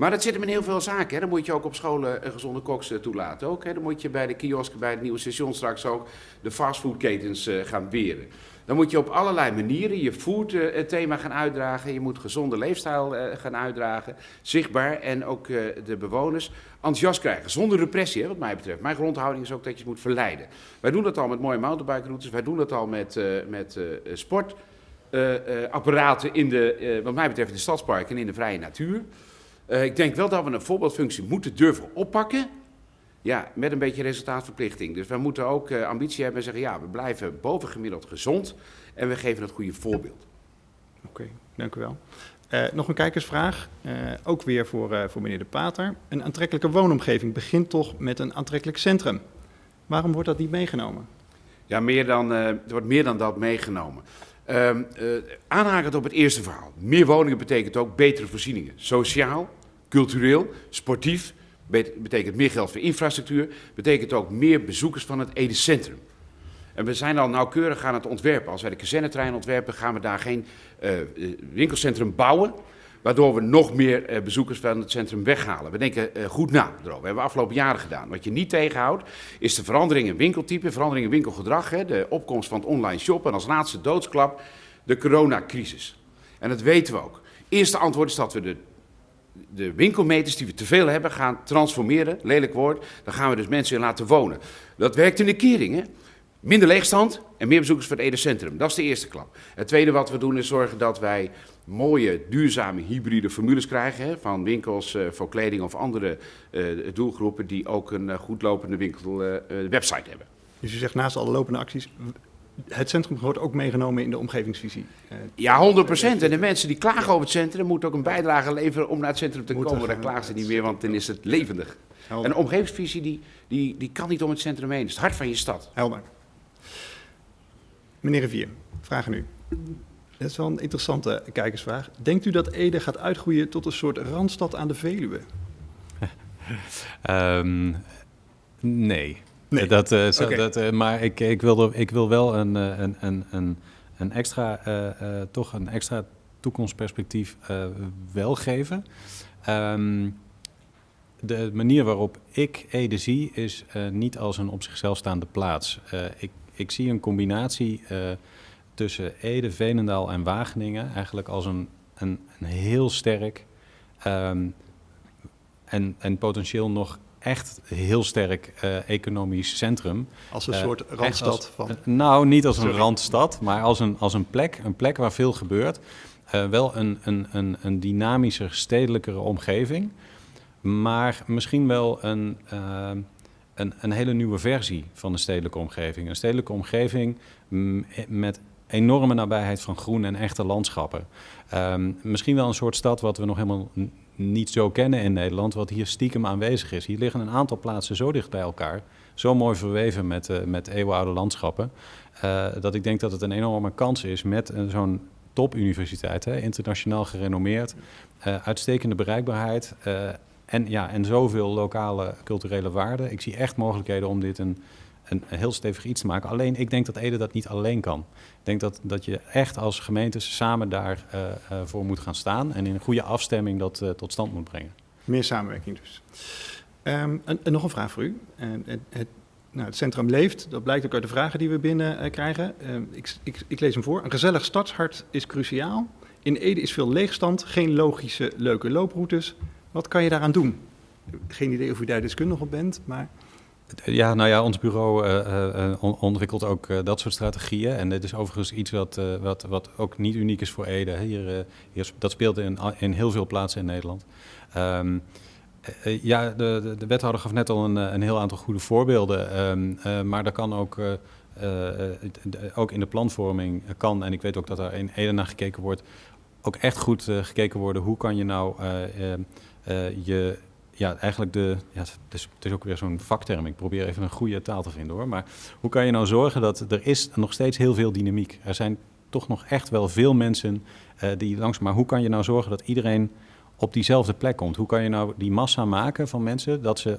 Maar dat zit hem in heel veel zaken. Hè. Dan moet je ook op scholen een gezonde koks toelaten. Ook, hè. Dan moet je bij de kiosken, bij het nieuwe station straks ook de fastfoodketens gaan weren. Dan moet je op allerlei manieren je food-thema gaan uitdragen. Je moet gezonde leefstijl gaan uitdragen. Zichtbaar en ook de bewoners enthousiast krijgen. Zonder repressie, hè, wat mij betreft. Mijn grondhouding is ook dat je het moet verleiden. Wij doen dat al met mooie mountainbike-routes. Wij doen dat al met, met sportapparaten in de, wat mij betreft, in de stadsparken en in de vrije natuur. Ik denk wel dat we een voorbeeldfunctie moeten durven oppakken. Ja, met een beetje resultaatverplichting. Dus we moeten ook uh, ambitie hebben en zeggen, ja, we blijven bovengemiddeld gezond en we geven het goede voorbeeld. Oké, okay, dank u wel. Uh, nog een kijkersvraag, uh, ook weer voor, voor meneer De Pater. Een aantrekkelijke woonomgeving begint toch met een aantrekkelijk centrum. Waarom wordt dat niet meegenomen? Ja, meer dan, er wordt meer dan dat meegenomen. Uh, aanhakend op het eerste verhaal. Meer woningen betekent ook betere voorzieningen. Sociaal, cultureel, sportief betekent meer geld voor infrastructuur, betekent ook meer bezoekers van het Ede Centrum. En we zijn al nauwkeurig aan het ontwerpen. Als wij de kazernetrein ontwerpen, gaan we daar geen uh, winkelcentrum bouwen, waardoor we nog meer uh, bezoekers van het centrum weghalen. We denken goed na erover. Dat hebben we afgelopen jaren gedaan. Wat je niet tegenhoudt, is de verandering in winkeltype, verandering in winkelgedrag, hè, de opkomst van het online shoppen en als laatste doodsklap de coronacrisis. En dat weten we ook. Eerste antwoord is dat we de de winkelmeters die we te veel hebben gaan transformeren, lelijk woord, dan gaan we dus mensen in laten wonen. Dat werkt in de kering, hè? Minder leegstand en meer bezoekers voor het Ede Centrum. Dat is de eerste klap. Het tweede wat we doen is zorgen dat wij mooie, duurzame, hybride formules krijgen. Hè, van winkels uh, voor kleding of andere uh, doelgroepen die ook een uh, goed lopende winkelwebsite hebben. Dus u zegt naast alle lopende acties, het centrum wordt ook meegenomen in de omgevingsvisie. Ja, 100%. En de mensen die klagen over het centrum moeten ook een bijdrage leveren om naar het centrum te komen. Daar klagen ze niet meer, want dan is het levendig. Helder. En de omgevingsvisie die, die, die kan niet om het centrum heen. Het is het hart van je stad. Helder. Meneer Rivier, vragen u. Dat is wel een interessante kijkersvraag. Denkt u dat Ede gaat uitgroeien tot een soort randstad aan de Veluwe? um, (laughs) Nee. Nee. Dat, zo, Oké. dat, eh, maar ik, ik, wil er, ik wil wel een, eh, een, een, een, een extra, toch een extra toekomstperspectief wel geven. Ehm, de manier waarop ik Ede zie is niet als een op zichzelf staande plaats. Ik, ik zie een combinatie tussen Ede, Veenendaal en Wageningen eigenlijk als een, een, een heel sterk ehm, en, en potentieel nog echt heel sterk eh, economisch centrum. Als een Eh, soort randstad als- van... eh, nou, niet als een randstad, maar als een, als een, plek, een plek waar veel gebeurt. Wel een, een, een, een dynamischer, stedelijkere omgeving. Maar misschien wel een, een, een hele nieuwe versie van de stedelijke omgeving. Een stedelijke omgeving mm, met enorme nabijheid van groen en echte landschappen. Ehm, misschien wel een soort stad wat we nog helemaal niet zo kennen in Nederland, wat hier stiekem aanwezig is. Hier liggen een aantal plaatsen zo dicht bij elkaar, zo mooi verweven met, eh, met eeuwenoude landschappen, eh, dat ik denk dat het een enorme kans is met eh, zo'n topuniversiteit, hè, internationaal gerenommeerd, uitstekende bereikbaarheid en, ja, en zoveel lokale culturele waarden. Ik zie echt mogelijkheden om dit een, een, heel stevig iets te maken. Alleen ik denk dat Ede dat niet alleen kan. Ik denk dat, dat je echt als gemeentes samen daarvoor eh, eh, voor moet gaan staan en in een goede afstemming dat eh, tot stand moet brengen. Meer samenwerking dus. Ehm, en, nog een vraag voor u. Het, nou, het centrum leeft, dat blijkt ook uit de vragen die we binnen eh, krijgen. Ehm, ik, ik, ik lees hem voor. Een gezellig stadshart is cruciaal. In Ede is veel leegstand, geen logische, leuke looproutes. Wat kan je daaraan doen? Geen idee of u daar deskundig op bent, maar Ja, nou ja, ons bureau eh, eh, eh, on- ontwikkelt ook dat soort strategieën. En dit is overigens iets wat, wat, wat ook niet uniek is voor Ede. Hier, hier, dat speelt in, in heel veel plaatsen in Nederland. Ehm, eh, eh, ja, de, de, de wethouder gaf net al een, een heel aantal goede voorbeelden. Ehm, eh, maar daar kan ook, ook in de planvorming kan, en ik weet ook dat er in Ede naar gekeken wordt, ook echt goed gekeken worden. Hoe kan je nou je ja, eigenlijk de. Ja, het, is, het is ook weer zo'n vakterm. Ik probeer even een goede taal te vinden hoor. Maar hoe kan je nou zorgen dat er is nog steeds heel veel dynamiek? Er zijn toch nog echt wel veel mensen eh, die langs. Maar hoe kan je nou zorgen dat iedereen op diezelfde plek komt? Hoe kan je nou die massa maken van mensen dat ze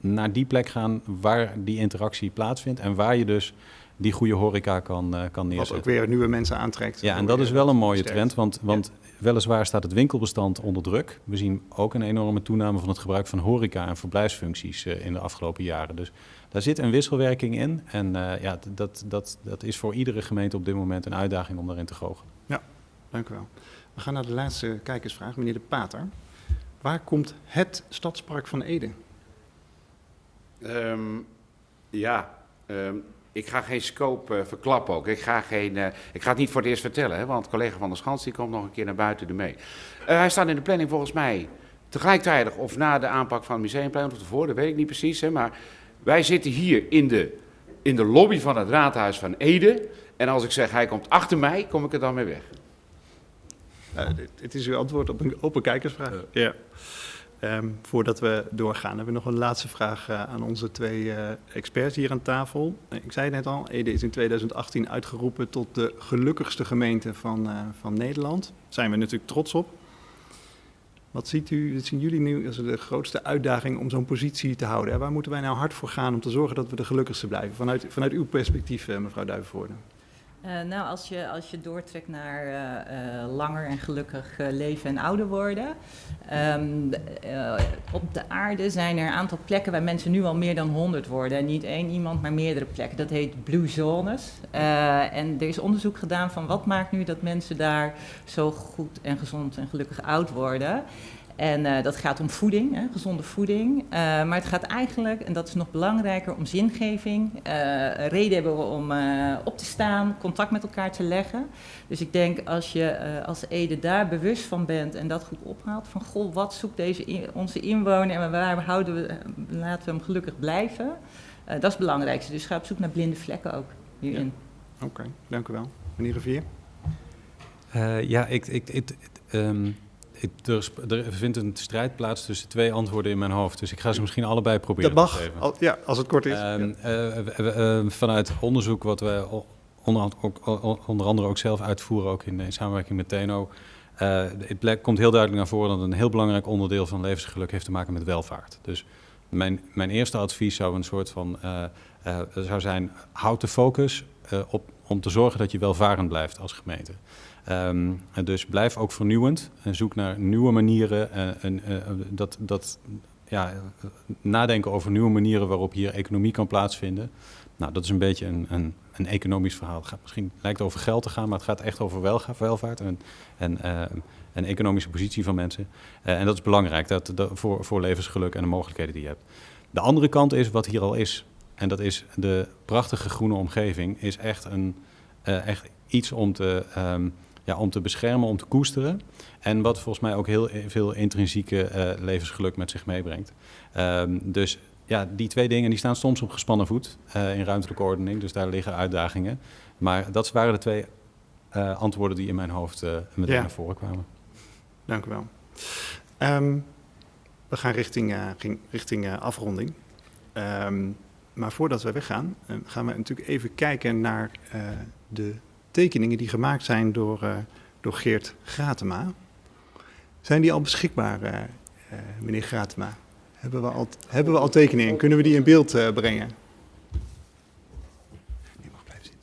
naar die plek gaan waar die interactie plaatsvindt en waar je dus die goede horeca kan, eh, kan wat neerzetten? ook weer nieuwe mensen aantrekt. Ja, en dat is wel een mooie sterkt. trend, want, want weliswaar staat het winkelbestand onder druk. We zien ook een enorme toename van het gebruik van horeca en verblijfsfuncties eh, in de afgelopen jaren. Dus daar zit een wisselwerking in en eh, ja, dat, dat, dat is voor iedere gemeente op dit moment een uitdaging om daarin te goochelen. Dank u wel. We gaan naar de laatste kijkersvraag, meneer De Pater. Waar komt het stadspark van Ede? Ehm, ja, ehm, ik ga geen scope eh, verklappen ook. Ik ga, geen, eh, ik ga het niet voor het eerst vertellen, hè, want collega van der Schans die komt nog een keer naar buiten ermee. Eh hij staat in de planning volgens mij tegelijkertijd of na de aanpak van het museumplein of ervoor, dat weet ik niet precies. Hè, maar wij zitten hier in de, in de lobby van het raadhuis van Ede. En als ik zeg hij komt achter mij, kom ik er dan mee weg. Dit- het is uw antwoord op een open kijkersvraag. Ja. Ehm, voordat we doorgaan, hebben we nog een laatste vraag eh, aan onze twee eh, experts hier aan tafel. Eh, ik zei het net al, Ede is in 2018 uitgeroepen tot de gelukkigste gemeente van, van Nederland. Daar zijn we natuurlijk trots op. Wat ziet u, wat zien jullie nu als de grootste uitdaging om zo'n positie te houden? En waar moeten wij nou hard voor gaan om te zorgen dat we de gelukkigste blijven? Vanuit, vanuit uw perspectief, mevrouw Duivenvoorde. Eh, nou, als je, als je doortrekt naar eh, eh, langer en gelukkig leven en ouder worden. Ehm, eh, op de aarde zijn er een aantal plekken waar mensen nu al meer dan 100 worden. En niet één iemand, maar meerdere plekken. Dat heet blue zones. En er is onderzoek gedaan van wat maakt nu dat mensen daar zo goed en gezond en gelukkig oud worden. En eh, dat gaat om voeding, hè, gezonde voeding. Eh, maar het gaat eigenlijk, en dat is nog belangrijker, om zingeving. Eh, reden hebben we om eh, op te staan, contact met elkaar te leggen. Dus ik denk als je eh, als Ede daar bewust van bent en dat goed ophaalt. Van goh, wat zoekt deze in- onze inwoner en waar houden we, laten we hem gelukkig blijven. Eh, dat is het belangrijkste. Dus ga op zoek naar blinde vlekken ook hierin. Oké, dank u wel. Meneer Rivier? Eh, ja, ik, ik, ik, ehm, ik, er, er vindt een strijd plaats tussen twee antwoorden in mijn hoofd. Dus ik ga ze misschien allebei proberen Dat te mag, geven. al- ja, als het kort is. Ehm, Ja. eh, we- we- eh, vanuit onderzoek wat we o- onder, onder andere ook zelf uitvoeren, ook in, in samenwerking met TNO. eh, het komt heel duidelijk naar voren dat een heel belangrijk onderdeel van levensgeluk heeft te maken met welvaart. Dus mijn, mijn eerste advies zou een soort van uh, uh, zou zijn: houd de focus op om te zorgen dat je welvarend blijft als gemeente. Um, dus blijf ook vernieuwend en zoek naar nieuwe manieren en dat, dat ja, nadenken over nieuwe manieren waarop hier economie kan plaatsvinden. Nou, dat is een beetje een, een, een economisch verhaal. Het misschien lijkt over geld te gaan, maar het gaat echt over welvaart en, en, uh, en economische positie van mensen. En dat is belangrijk dat, voor, voor levensgeluk en de mogelijkheden die je hebt. De andere kant is wat hier al is. En dat is de prachtige groene omgeving, is echt, een, echt iets om te, um, ja, om te beschermen, om te koesteren. En wat volgens mij ook heel veel intrinsieke uh, levensgeluk met zich meebrengt. Um, dus ja, die twee dingen die staan soms op gespannen voet uh, in ruimtelijke ordening. Dus daar liggen uitdagingen. Maar dat waren de twee uh, antwoorden die in mijn hoofd meteen ja. naar voren kwamen. Dank u wel. Um, we gaan richting, richting afronding. Um, maar voordat we weggaan, gaan we natuurlijk even kijken naar de tekeningen die gemaakt zijn door, door Geert Gratema. Zijn die al beschikbaar, meneer Gratema? Hebben we al, hebben we al tekeningen? Kunnen we die in beeld uh, brengen? Je mag blijven zitten.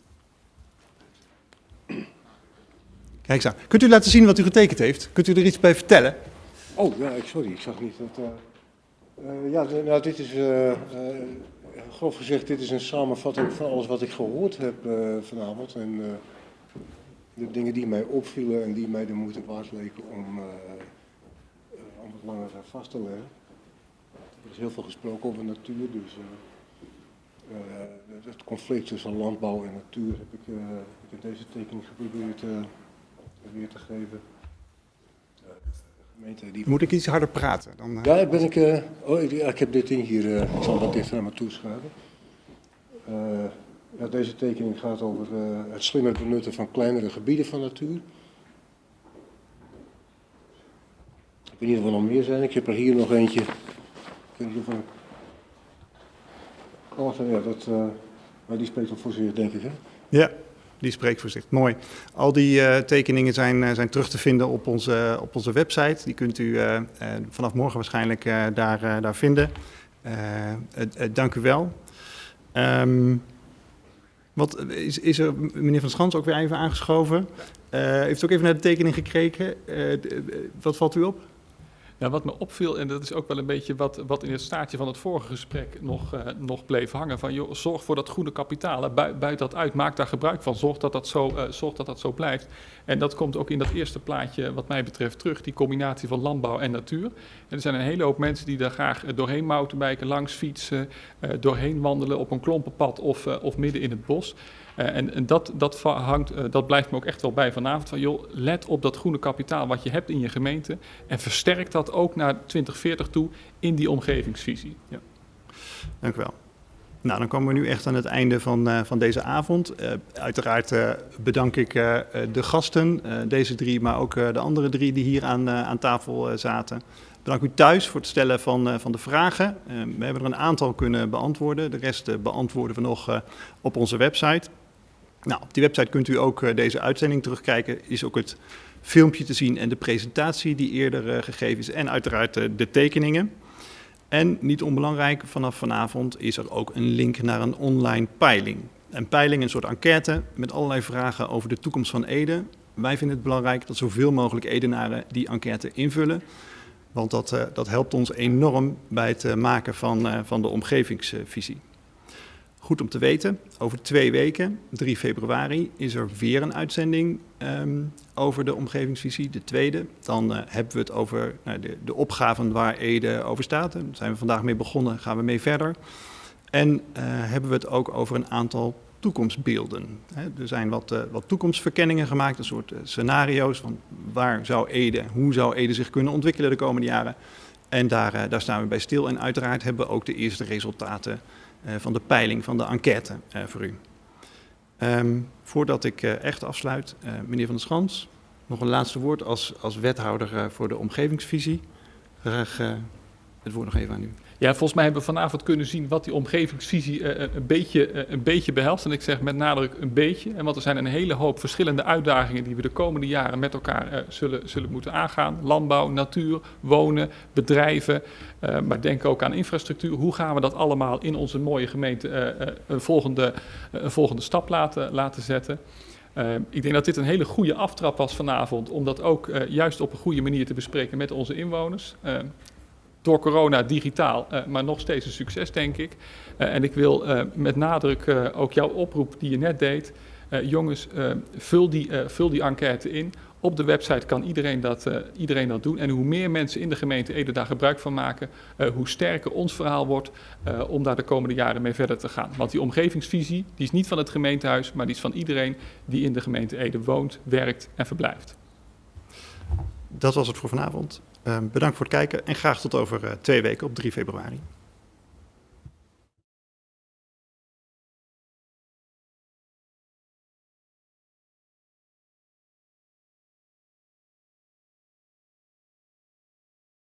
Kijk eens aan. Kunt u laten zien wat u getekend heeft? Kunt u er iets bij vertellen? Oh, ja, sorry, ik zag niet dat... Uh, uh, ja, nou, dit is, grof gezegd, dit is een samenvatting van alles wat ik gehoord heb vanavond. En de dingen die mij opvielen en die mij de moeite waard leken om, om het langer vast te leggen. Er is heel veel gesproken over natuur, dus uh, uh, het conflict tussen landbouw en natuur heb ik, uh, heb ik in deze tekening geprobeerd weer te geven. Die... Moet ik iets harder praten? Dan, Ja, ben ik, oh, ik, ik, heb dit ding hier, ik zal wat dichter naar me toe schuiven. Ja, deze tekening gaat over het slimmer benutten van kleinere gebieden van natuur. Ik weet niet of er nog meer zijn. Ik heb er hier nog eentje Oh, ja, dat, uh, maar die spreekt wel voor zich, denk ik, hè? Ja, die spreekt voor zich. Mooi. Al die uh, tekeningen zijn, uh, zijn terug te vinden op onze, op onze website. Die kunt u vanaf morgen waarschijnlijk daar, daar vinden. dank u wel. Um, wat, is, is er meneer Van Schans ook weer even aangeschoven? heeft u ook even naar de tekening gekeken? wat valt u op? Ja, wat me opviel, en dat is ook wel een beetje wat, wat in het staartje van het vorige gesprek nog, uh, nog bleef hangen. Van joh, zorg voor dat groene kapitaal, buit dat uit, maak daar gebruik van, zorg dat dat, zo, uh, zorg dat dat zo blijft. En dat komt ook in dat eerste plaatje wat mij betreft terug, die combinatie van landbouw en natuur. Er zijn een hele hoop mensen die daar graag doorheen mountainbiken, langs fietsen, doorheen wandelen op een klompenpad of, of midden in het bos. Uh, en, en dat, dat, hangt, uh, dat blijft me ook echt wel bij vanavond. Van, joh, let op dat groene kapitaal wat je hebt in je gemeente. En versterk dat ook naar 2040 toe in die omgevingsvisie. Ja. Dank u wel. Nou, dan komen we nu echt aan het einde van, uh, van deze avond. uiteraard bedank ik de gasten, deze drie, maar ook de andere drie die hier aan, aan tafel zaten. Bedank u thuis voor het stellen van, van de vragen. we hebben er een aantal kunnen beantwoorden. De rest beantwoorden we nog op onze website. Nou, op die website kunt u ook uh, deze uitzending terugkijken. Is ook het filmpje te zien en de presentatie die eerder uh, gegeven is. En uiteraard uh, de tekeningen. En niet onbelangrijk, vanaf vanavond is er ook een link naar een online peiling. Een peiling, een soort enquête met allerlei vragen over de toekomst van Ede. Wij vinden het belangrijk dat zoveel mogelijk Edenaren die enquête invullen. Want dat, dat helpt ons enorm bij het maken van, van de omgevingsvisie. Goed om te weten, over twee weken, 3 februari, is er weer een uitzending um, over de omgevingsvisie, de tweede. Dan uh, hebben we het over nou, de, de opgaven waar Ede over staat. Daar zijn we vandaag mee begonnen, gaan we mee verder. En uh, hebben we het ook over een aantal toekomstbeelden. He, er zijn wat, uh, wat toekomstverkenningen gemaakt, een soort scenario's van waar zou Ede, hoe zou Ede zich kunnen ontwikkelen de komende jaren. En daar, daar staan we bij stil. En uiteraard hebben we ook de eerste resultaten van de peiling, van de enquête uh, voor u. Um, voordat ik uh, echt afsluit, meneer Van der Schans, nog een laatste woord als, als wethouder voor de omgevingsvisie. Graag het woord nog even aan u. Ja, volgens mij hebben we vanavond kunnen zien wat die omgevingsvisie uh, een, beetje, uh, een beetje behelst. En ik zeg met nadruk een beetje. En want er zijn een hele hoop verschillende uitdagingen die we de komende jaren met elkaar zullen, zullen moeten aangaan. Landbouw, natuur, wonen, bedrijven. maar denk ook aan infrastructuur. Hoe gaan we dat allemaal in onze mooie gemeente een, volgende, volgende stap laten, laten zetten? Ik denk dat dit een hele goede aftrap was vanavond, om dat ook juist op een goede manier te bespreken met onze inwoners. Door corona digitaal, maar nog steeds een succes, denk ik. en ik wil met nadruk ook jouw oproep die je net deed. jongens, vul, die, vul die enquête in. Op de website kan iedereen dat, iedereen dat doen. En hoe meer mensen in de gemeente Ede daar gebruik van maken, hoe sterker ons verhaal wordt om daar de komende jaren mee verder te gaan. Want die omgevingsvisie die is niet van het gemeentehuis, maar die is van iedereen die in de gemeente Ede woont, werkt en verblijft. Dat was het voor vanavond. Uh, bedankt voor het kijken en graag tot over uh, twee weken op 3 februari.